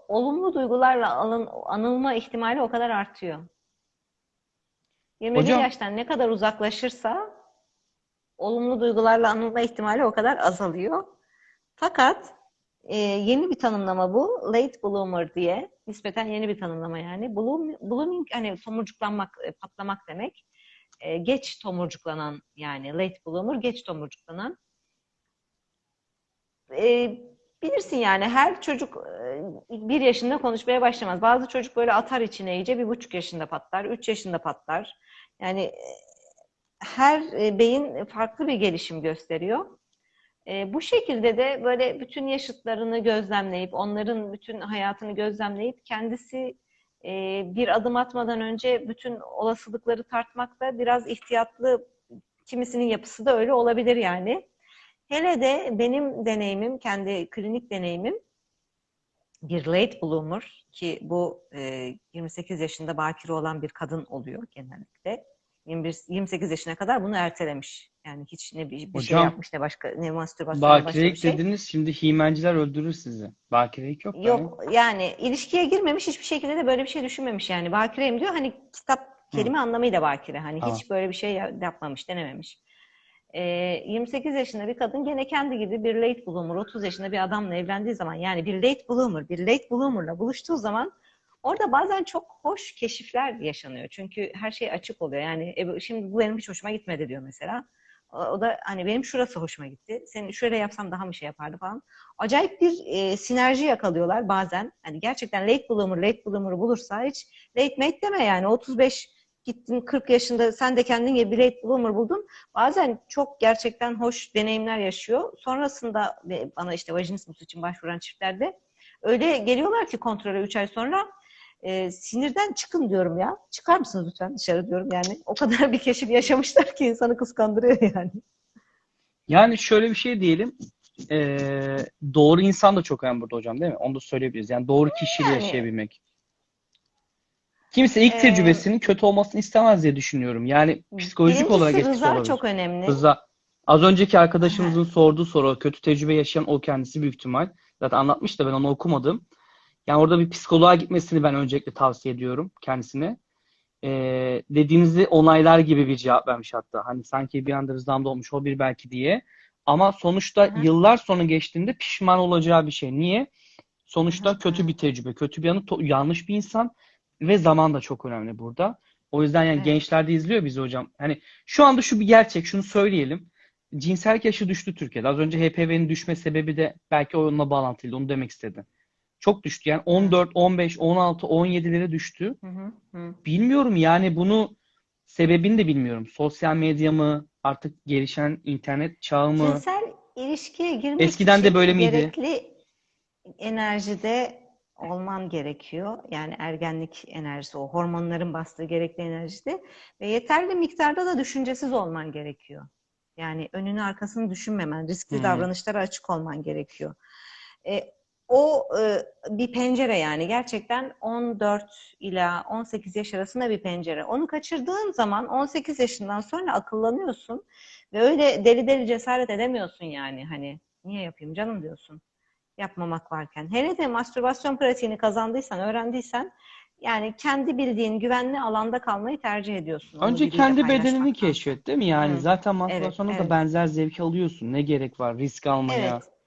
S2: olumlu duygularla alın, anılma ihtimali o kadar artıyor. 21
S1: Hocam-
S2: yaştan ne kadar uzaklaşırsa olumlu duygularla anılma ihtimali o kadar azalıyor. Fakat e, yeni bir tanımlama bu. Late bloomer diye. Nispeten yeni bir tanımlama yani. Bloom, blooming hani tomurcuklanmak, e, patlamak demek. e, geç tomurcuklanan yani late bloomer geç tomurcuklanan e, bilirsin yani her çocuk e, bir yaşında konuşmaya başlamaz. Bazı çocuk böyle atar içine iyice bir buçuk yaşında patlar, üç yaşında patlar. Yani e, her e, beyin farklı bir gelişim gösteriyor. E, bu şekilde de böyle bütün yaşıtlarını gözlemleyip, onların bütün hayatını gözlemleyip kendisi bir adım atmadan önce bütün olasılıkları tartmakta biraz ihtiyatlı, kimisinin yapısı da öyle olabilir yani. Hele de benim deneyimim, kendi klinik deneyimim bir late bloomer ki bu e, 28 yaşında bakire olan bir kadın oluyor genellikle. 21, 28 yaşına kadar bunu ertelemiş. Yani hiç ne bir, bir şey
S1: Hocam,
S2: yapmış ne başka ne mastürbasyon başka bir
S1: Bakirelik
S2: şey.
S1: dediniz şimdi himenciler öldürür sizi. Bakirelik yok. yani.
S2: Yok yani ilişkiye girmemiş hiçbir şekilde de böyle bir şey düşünmemiş yani. Bakireyim diyor hani kitap kelime anlamıyla bakire. Hani
S1: Tamam.
S2: hiç böyle bir şey ya- yapmamış, denememiş. Ee, 28 yaşında bir kadın gene kendi gibi bir late bloomer, 30 yaşında bir adamla evlendiği zaman yani bir late bloomer, bir late bloomer'la buluştuğu zaman orada bazen çok hoş keşifler yaşanıyor. Çünkü her şey açık oluyor. Yani e, şimdi bu benim hiç hoşuma gitmedi diyor mesela. O, da hani benim şurası hoşuma gitti. Senin şöyle yapsam daha mı şey yapardı falan. Acayip bir e, sinerji yakalıyorlar bazen. Hani gerçekten late bloomer, late bloomer'ı bulursa hiç late mate deme yani 35 gittin 40 yaşında sen de kendin gibi bir late bloomer buldun. Bazen çok gerçekten hoş deneyimler yaşıyor. Sonrasında bana işte vajinismus için başvuran çiftlerde öyle geliyorlar ki kontrole 3 ay sonra e, sinirden çıkın diyorum ya. Çıkar mısınız lütfen dışarı diyorum yani. O kadar bir keşif yaşamışlar ki insanı kıskandırıyor yani.
S1: Yani şöyle bir şey diyelim. Ee, doğru insan da çok önemli burada hocam değil mi? Onu da söyleyebiliriz. Yani doğru kişiyle
S2: Yani.
S1: yaşayabilmek. Kimse ilk
S2: Ee,
S1: tecrübesinin kötü olmasını istemez diye düşünüyorum. Yani psikolojik olarak etkisi
S2: rıza
S1: olabilir.
S2: çok önemli.
S1: Rıza. Az önceki arkadaşımızın sorduğu soru, kötü tecrübe yaşayan o kendisi büyük ihtimal. Zaten anlatmış da ben onu okumadım. Yani orada bir psikoloğa gitmesini ben öncelikle tavsiye ediyorum kendisine. Ee, dediğinizi onaylar gibi bir cevap vermiş hatta. Hani sanki bir anda rızamda olmuş o bir belki diye. Ama sonuçta
S2: Hı
S1: yıllar sonra geçtiğinde pişman olacağı bir şey. Niye? Sonuçta
S2: Hı
S1: kötü bir tecrübe, kötü bir anı, to- yanlış bir insan ve zaman da çok önemli burada. O yüzden yani
S2: Evet.
S1: gençler de izliyor bizi hocam. Hani şu anda şu bir gerçek, şunu söyleyelim. Cinsellik yaşı düştü Türkiye'de. Az önce HPV'nin düşme sebebi de belki onunla bağlantılıydı. Onu demek istedim. Çok düştü. Yani 14, 15, 16, 17'lere düştü.
S2: Hı hı, hı.
S1: Bilmiyorum yani bunu sebebini de bilmiyorum. Sosyal medya mı, artık gelişen internet çağı mı?
S2: Cinsel ilişkiye girmek
S1: Eskiden de
S2: için
S1: böyle miydi?
S2: gerekli enerjide olman gerekiyor. Yani ergenlik enerjisi, o hormonların bastığı gerekli enerjide ve yeterli miktarda da düşüncesiz olman gerekiyor. Yani önünü arkasını düşünmemen, riskli
S1: Hmm.
S2: davranışlara açık olman gerekiyor. E, o e, bir pencere yani gerçekten 14 ila 18 yaş arasında bir pencere. Onu kaçırdığın zaman 18 yaşından sonra akıllanıyorsun ve öyle deli deli cesaret edemiyorsun yani hani niye yapayım canım diyorsun yapmamak varken. Hele de mastürbasyon pratiğini kazandıysan, öğrendiysen yani kendi bildiğin güvenli alanda kalmayı tercih ediyorsun.
S1: Önce kendi bedenini keşfet değil mi? Yani
S2: Hı.
S1: zaten mastürbasyonda da
S2: evet.
S1: benzer zevki alıyorsun. Ne gerek var risk almaya?
S2: Evet.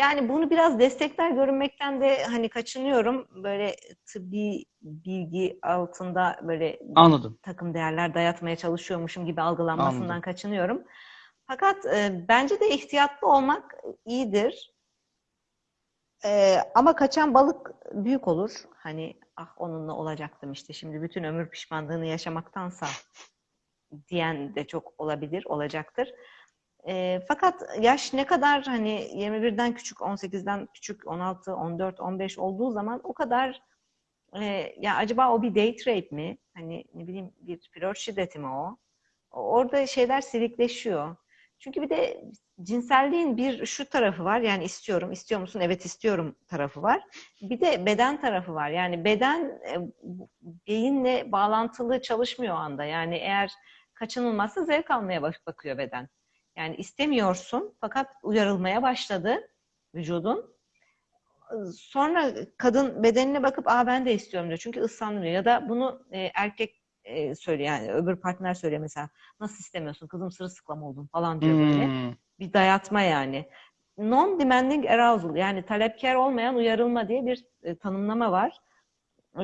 S2: Yani bunu biraz destekler görünmekten de hani kaçınıyorum. Böyle tıbbi bilgi altında böyle
S1: Anladım.
S2: takım değerler dayatmaya çalışıyormuşum gibi algılanmasından
S1: Anladım.
S2: kaçınıyorum. Fakat e, bence de ihtiyatlı olmak iyidir. E, ama kaçan balık büyük olur. Hani ah onunla olacaktım işte şimdi bütün ömür pişmanlığını yaşamaktansa diyen de çok olabilir, olacaktır. E, fakat yaş ne kadar hani 21'den küçük, 18'den küçük, 16, 14, 15 olduğu zaman o kadar e, ya acaba o bir date rape mi? Hani ne bileyim bir flört şiddeti mi o? Orada şeyler silikleşiyor. Çünkü bir de cinselliğin bir şu tarafı var. Yani istiyorum, istiyor musun? Evet istiyorum tarafı var. Bir de beden tarafı var. Yani beden e, beyinle bağlantılı çalışmıyor o anda. Yani eğer kaçınılmazsa zevk almaya bak- bakıyor beden. Yani istemiyorsun fakat uyarılmaya başladı vücudun. Sonra kadın bedenine bakıp aa ben de istiyorum diyor. Çünkü ıslandım diyor. Ya da bunu e, erkek e, söylüyor yani öbür partner söylüyor mesela. Nasıl istemiyorsun kızım sırılsıklam oldun falan diyor böyle.
S1: Hmm.
S2: Bir dayatma yani. Non-demanding arousal yani talepkar olmayan uyarılma diye bir e, tanımlama var.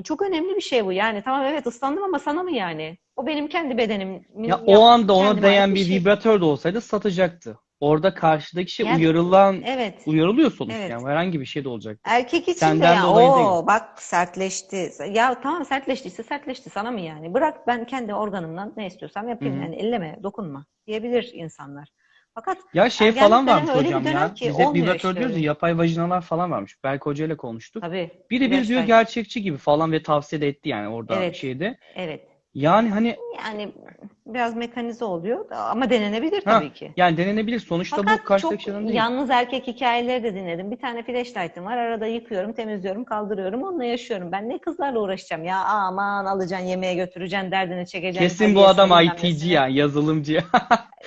S2: Çok önemli bir şey bu. Yani tamam evet ıslandım ama sana mı yani? O benim kendi bedenim.
S1: Ya o anda ona değen
S2: bir şey.
S1: vibratör de olsaydı satacaktı. Orada karşıdaki şey
S2: Yani-
S1: uyarılan,
S2: Evet.
S1: uyarılıyor sonuçta
S2: Evet.
S1: yani herhangi bir şey de olacak.
S2: Erkek için de
S1: Senden
S2: ya
S1: dolayı
S2: o
S1: değil.
S2: bak sertleşti. Ya tamam sertleştiyse sertleşti sana mı yani? Bırak ben kendi organımdan ne istiyorsam yapayım
S1: Hı hı.
S2: yani elleme, dokunma diyebilir insanlar. Fakat
S1: Ya şey falan varmış hocam ya.
S2: ki
S1: Biz hep
S2: olmuyor
S1: vibratör
S2: işte
S1: diyoruz ya yapay vajinalar falan varmış. Berk Hoca ile konuştuk.
S2: tabii
S1: Biri bir diyor gerçekçi gibi falan ve tavsiye de etti yani orada
S2: Evet.
S1: şeyde.
S2: evet.
S1: Yani hani
S2: Yani biraz mekanize oluyor ama denenebilir
S1: Ha,
S2: tabii ki.
S1: yani denenebilir. Sonuçta bu
S2: Fakat
S1: karşıdaki
S2: çok
S1: şeyden değil.
S2: yalnız erkek hikayeleri de dinledim. Bir tane flashlight'ım var. Arada yıkıyorum, temizliyorum, kaldırıyorum. Onunla yaşıyorum. Ben ne kızlarla uğraşacağım ya. Aman alacaksın, yemeğe götüreceksin, derdini çekeceksin.
S1: Kesin bu adam IT'ci ya, yazılımcı ya.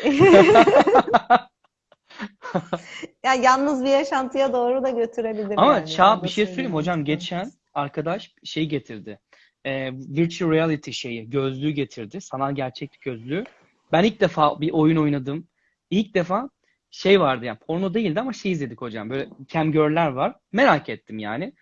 S2: Ya yalnız bir yaşantıya doğru da götürebilir
S1: Ama
S2: yani.
S1: Çağ bir şey söyleyeyim hocam. Geçen arkadaş şey getirdi. Ee, virtual reality şeyi, gözlüğü getirdi. Sanal gerçeklik gözlüğü. Ben ilk defa bir oyun oynadım. İlk defa şey vardı yani porno değildi ama şey izledik hocam. Böyle camgirl'ler var. Merak ettim yani.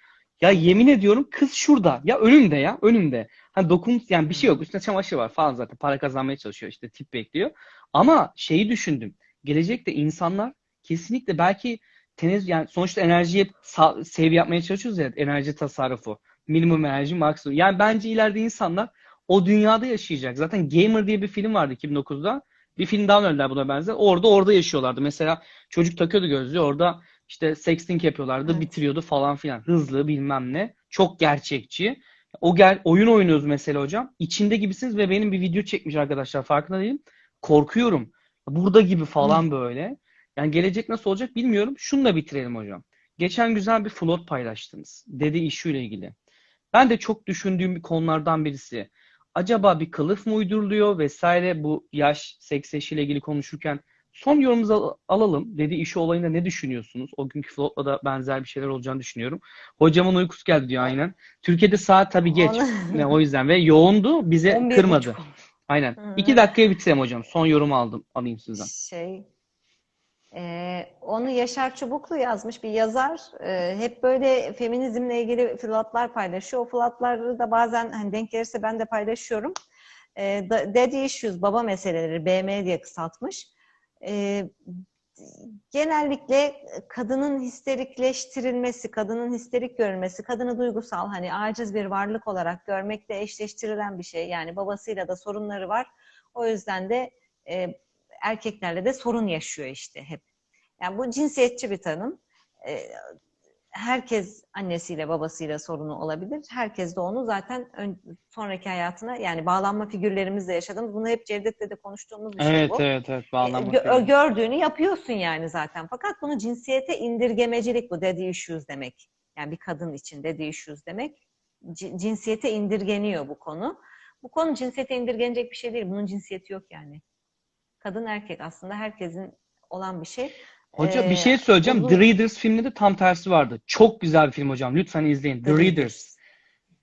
S1: Ya yemin ediyorum kız şurada. Ya önümde ya önümde. Hani dokun yani bir şey yok. Üstüne çamaşır var falan zaten. Para kazanmaya çalışıyor işte tip bekliyor. Ama şeyi düşündüm. Gelecekte insanlar kesinlikle belki teniz yani sonuçta enerjiye sa- save yapmaya çalışıyoruz ya enerji tasarrufu. Minimum enerji maksimum. Yani bence ileride insanlar o dünyada yaşayacak. Zaten Gamer diye bir film vardı 2009'da. Bir film daha önerdiler buna benzer. Orada orada yaşıyorlardı. Mesela çocuk takıyordu gözlüğü. Orada işte sexting yapıyorlardı.
S2: Evet.
S1: Bitiriyordu falan filan. Hızlı bilmem ne. Çok gerçekçi. O gel oyun oynuyoruz mesela hocam. İçinde gibisiniz ve benim bir video çekmiş arkadaşlar. Farkında değilim. Korkuyorum. Burada gibi falan böyle. Yani gelecek nasıl olacak bilmiyorum. Şununla bitirelim hocam. Geçen güzel bir float paylaştınız. Dedi işiyle ilgili. Ben de çok düşündüğüm bir konulardan birisi. Acaba bir kılıf mı uyduruluyor vesaire bu yaş, seks eşiyle ilgili konuşurken son yorumunuzu al- alalım. Dedi işi olayında ne düşünüyorsunuz? O günkü floatla da benzer bir şeyler olacağını düşünüyorum. Hocamın uykusu geldi diyor aynen. Türkiye'de saat tabii geç. Ne, o yüzden ve yoğundu. Bize
S2: 11.30
S1: kırmadı. Aynen.
S2: Hı.
S1: İki dakikaya bitirelim hocam. Son yorumu aldım. Alayım sizden.
S2: Şey, e, onu Yaşar Çubuklu yazmış bir yazar. E, hep böyle feminizmle ilgili flatlar paylaşıyor. O flatları da bazen hani denk gelirse ben de paylaşıyorum. E, da- Daddy Issues, baba meseleleri, BM diye kısaltmış. E, genellikle kadının histerikleştirilmesi, kadının histerik görülmesi, kadını duygusal hani aciz bir varlık olarak görmekle eşleştirilen bir şey. Yani babasıyla da sorunları var. O yüzden de e, erkeklerle de sorun yaşıyor işte hep. Yani bu cinsiyetçi bir tanım. E, herkes annesiyle babasıyla sorunu olabilir. Herkes de onu zaten ön, sonraki hayatına yani bağlanma figürlerimizle yaşadığımız bunu hep Cevdet'le de konuştuğumuz bir şey
S1: Evet
S2: bu.
S1: evet evet
S2: E,
S1: bağlanma
S2: gö-
S1: filmi.
S2: gördüğünü yapıyorsun yani zaten. Fakat bunu cinsiyete indirgemecilik bu daddy issues demek. Yani bir kadın için daddy issues demek. C- cinsiyete indirgeniyor bu konu. Bu konu cinsiyete indirgenecek bir şey değil. Bunun cinsiyeti yok yani. Kadın erkek aslında herkesin olan bir şey.
S1: Hocam bir
S2: Ee,
S1: şey söyleyeceğim.
S2: bu-
S1: The Readers filminde de tam tersi vardı. Çok güzel bir film hocam. Lütfen izleyin. The,
S2: The
S1: Readers.
S2: Readers.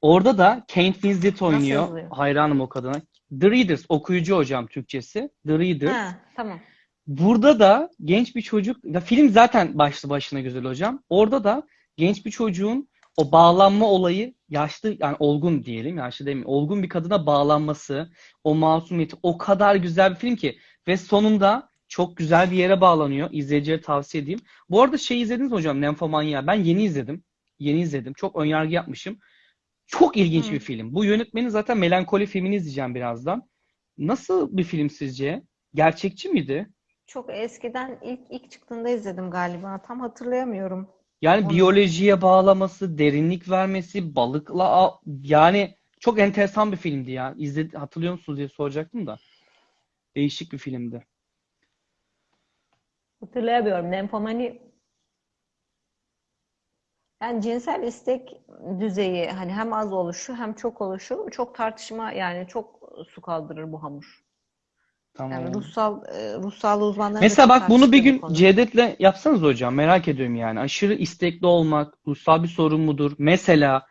S1: Orada da Kate Winslet oynuyor.
S2: yazılıyor?
S1: Hayranım o kadına. The Readers okuyucu hocam Türkçesi. The Readers.
S2: Ha, tamam.
S1: Burada da genç bir çocuk, ya film zaten başlı başına güzel hocam. Orada da genç bir çocuğun o bağlanma olayı yaşlı yani olgun diyelim, yaşlı demeyeyim. Olgun bir kadına bağlanması, o masumiyeti o kadar güzel bir film ki ve sonunda çok güzel bir yere bağlanıyor. İzleyicilere tavsiye edeyim. Bu arada şey izlediniz mi hocam Nymphomania? Ben yeni izledim. Yeni izledim. Çok önyargı yapmışım. Çok ilginç
S2: Hı.
S1: bir film. Bu yönetmenin zaten Melankoli filmini izleyeceğim birazdan. Nasıl bir film sizce? Gerçekçi miydi?
S2: Çok eskiden ilk ilk çıktığında izledim galiba. Tam hatırlayamıyorum.
S1: Yani
S2: Onu-
S1: biyolojiye bağlaması, derinlik vermesi, balıkla yani çok enteresan bir filmdi ya. İzledi, hatırlıyor musunuz diye soracaktım da. Değişik bir filmdi.
S2: Hatırlayamıyorum. Nymphomani yani cinsel istek düzeyi hani hem az oluşu hem çok oluşu çok tartışma yani çok su kaldırır bu hamur.
S1: Tamam.
S2: Yani ruhsal e, ruh sağlığı uzmanları da
S1: Mesela bak bunu bir
S2: bu
S1: gün
S2: konuyu.
S1: Cevdet'le yapsanız hocam merak ediyorum yani. Aşırı istekli olmak ruhsal bir sorun mudur? Mesela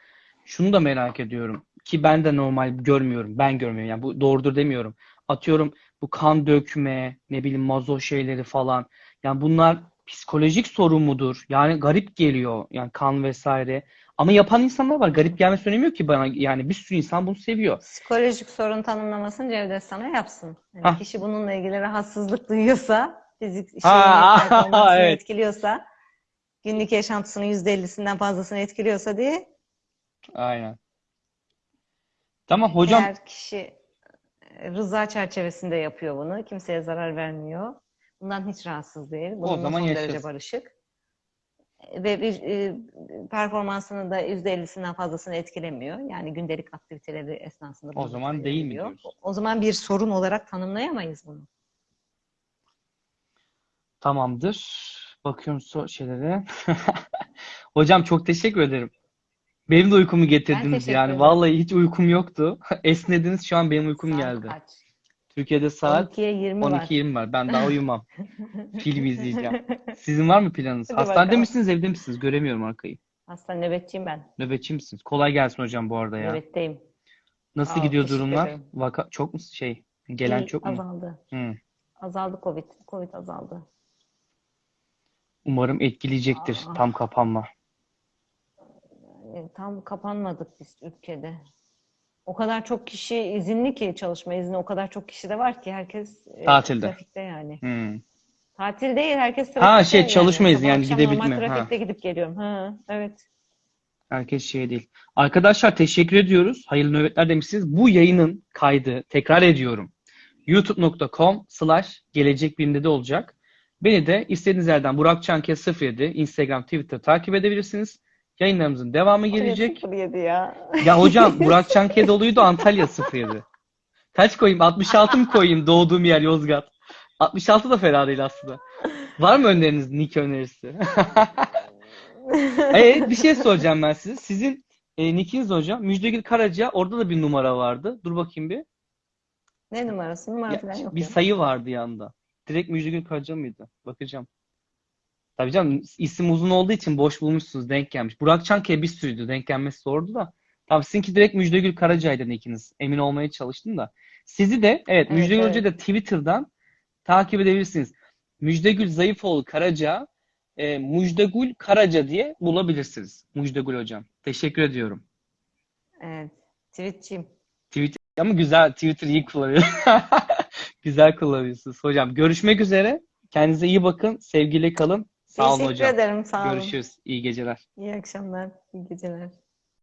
S1: şunu da merak ediyorum ki ben de normal görmüyorum. Ben görmüyorum yani bu doğrudur demiyorum. Atıyorum bu kan dökme, ne bileyim mazo şeyleri falan. Yani bunlar psikolojik sorun mudur? Yani garip geliyor yani kan vesaire. Ama yapan insanlar var. Garip gelmesi önemi ki bana. Yani bir sürü insan bunu seviyor.
S2: Psikolojik sorun tanımlamasını Cevdet sana yapsın. Yani kişi bununla ilgili rahatsızlık duyuyorsa, fizik şeyini, performansını
S1: evet.
S2: etkiliyorsa, günlük yaşantısının %50'sinden fazlasını etkiliyorsa diye
S1: Aynen. Tamam hocam.
S2: eğer kişi rıza çerçevesinde yapıyor bunu, kimseye zarar vermiyor. Bundan hiç rahatsız değil. Bununla
S1: zaman
S2: son derece barışık. Ve bir e, performansını da %50'sinden fazlasını etkilemiyor. Yani gündelik aktiviteleri esnasında
S1: O zaman değil mi
S2: yapıyor.
S1: diyoruz?
S2: O zaman bir sorun olarak tanımlayamayız bunu.
S1: Tamamdır. Bakıyorum so şeylere. Hocam çok teşekkür ederim. Benim de uykumu getirdiniz yani.
S2: ederim.
S1: Vallahi hiç uykum yoktu. Esnediniz şu an benim uykum
S2: Saat
S1: geldi.
S2: kaç?
S1: Türkiye'de saat
S2: 12'ye 20 var.
S1: 12.20 var. Ben daha uyumam. Film izleyeceğim. Sizin var mı planınız?
S2: Hadi
S1: Hastanede
S2: bakalım.
S1: misiniz, evde misiniz? Göremiyorum arkayı.
S2: Hasta nöbetçiyim ben.
S1: Nöbetçi misiniz? Kolay gelsin hocam bu arada ya.
S2: Nöbetteyim.
S1: Nasıl
S2: ol,
S1: gidiyor durumlar?
S2: ederim.
S1: Vaka çok mu şey gelen
S2: İyi,
S1: çok mu?
S2: azaldı.
S1: Hı.
S2: Azaldı Covid. Covid azaldı.
S1: Umarım etkileyecektir
S2: Aa.
S1: tam kapanma.
S2: Yani tam kapanmadık biz ülkede. O kadar çok kişi izinli ki çalışma izni o kadar çok kişi de var ki herkes e,
S1: Tatilde.
S2: trafikte yani.
S1: Hı.
S2: Tatil değil herkes
S1: Ha,
S2: trafikte
S1: şey,
S2: yani.
S1: çalışma izni
S2: Sabah
S1: yani gidebilme,
S2: normal
S1: ha.
S2: trafikte gidip geliyorum. Ha, evet.
S1: Herkes şey değil. Arkadaşlar teşekkür ediyoruz. Hayırlı nöbetler demişsiniz. Bu yayının kaydı tekrar ediyorum. youtube.com slash gelecek bilimde de olacak. Beni de istediğiniz yerden Burak Çanke 07 Instagram, Twitter takip edebilirsiniz. Yayınlarımızın devamı gelecek.
S2: 07 ya.
S1: Ya hocam Burak Çanke doluydu Antalya 07. Kaç koyayım? 66 mı koyayım doğduğum yer Yozgat? 66 da fena değil aslında. Var mı öneriniz? Nick önerisi? Evet bir şey soracağım ben size. Sizin e, nickiniz hocam. Müjdegül Karaca orada da bir numara vardı. Dur bakayım bir.
S2: Ne numarası? Numara
S1: Ya,
S2: falan yok
S1: bir
S2: ya.
S1: sayı vardı yanında. Direkt Müjdegül Karaca mıydı? Bakacağım. Tabii canım isim uzun olduğu için boş bulmuşsunuz. Denk gelmiş. Burak Çankaya bir sürüydü. Denk gelmesi zordu da. Tabii sizinki direkt Müjdegül Karaca'ydı nickiniz. Emin olmaya çalıştım da. Sizi de evet,
S2: Evet,
S1: Müjdegül
S2: evet.
S1: Hoca'yı da Twitter'dan takip edebilirsiniz. Müjdegül Zayıfoğlu Karaca e, Müjdegül Karaca diye bulabilirsiniz. Müjdegül Hocam. Teşekkür ediyorum.
S2: Evet. Tweetçiyim.
S1: Twitter ama güzel Twitter iyi kullanıyor. güzel kullanıyorsunuz hocam. Görüşmek üzere. Kendinize iyi bakın. Sevgiyle kalın. Sağ olun
S2: Teşekkür
S1: hocam.
S2: ederim. Sağ olun.
S1: Görüşürüz. İyi geceler.
S2: İyi akşamlar. İyi geceler.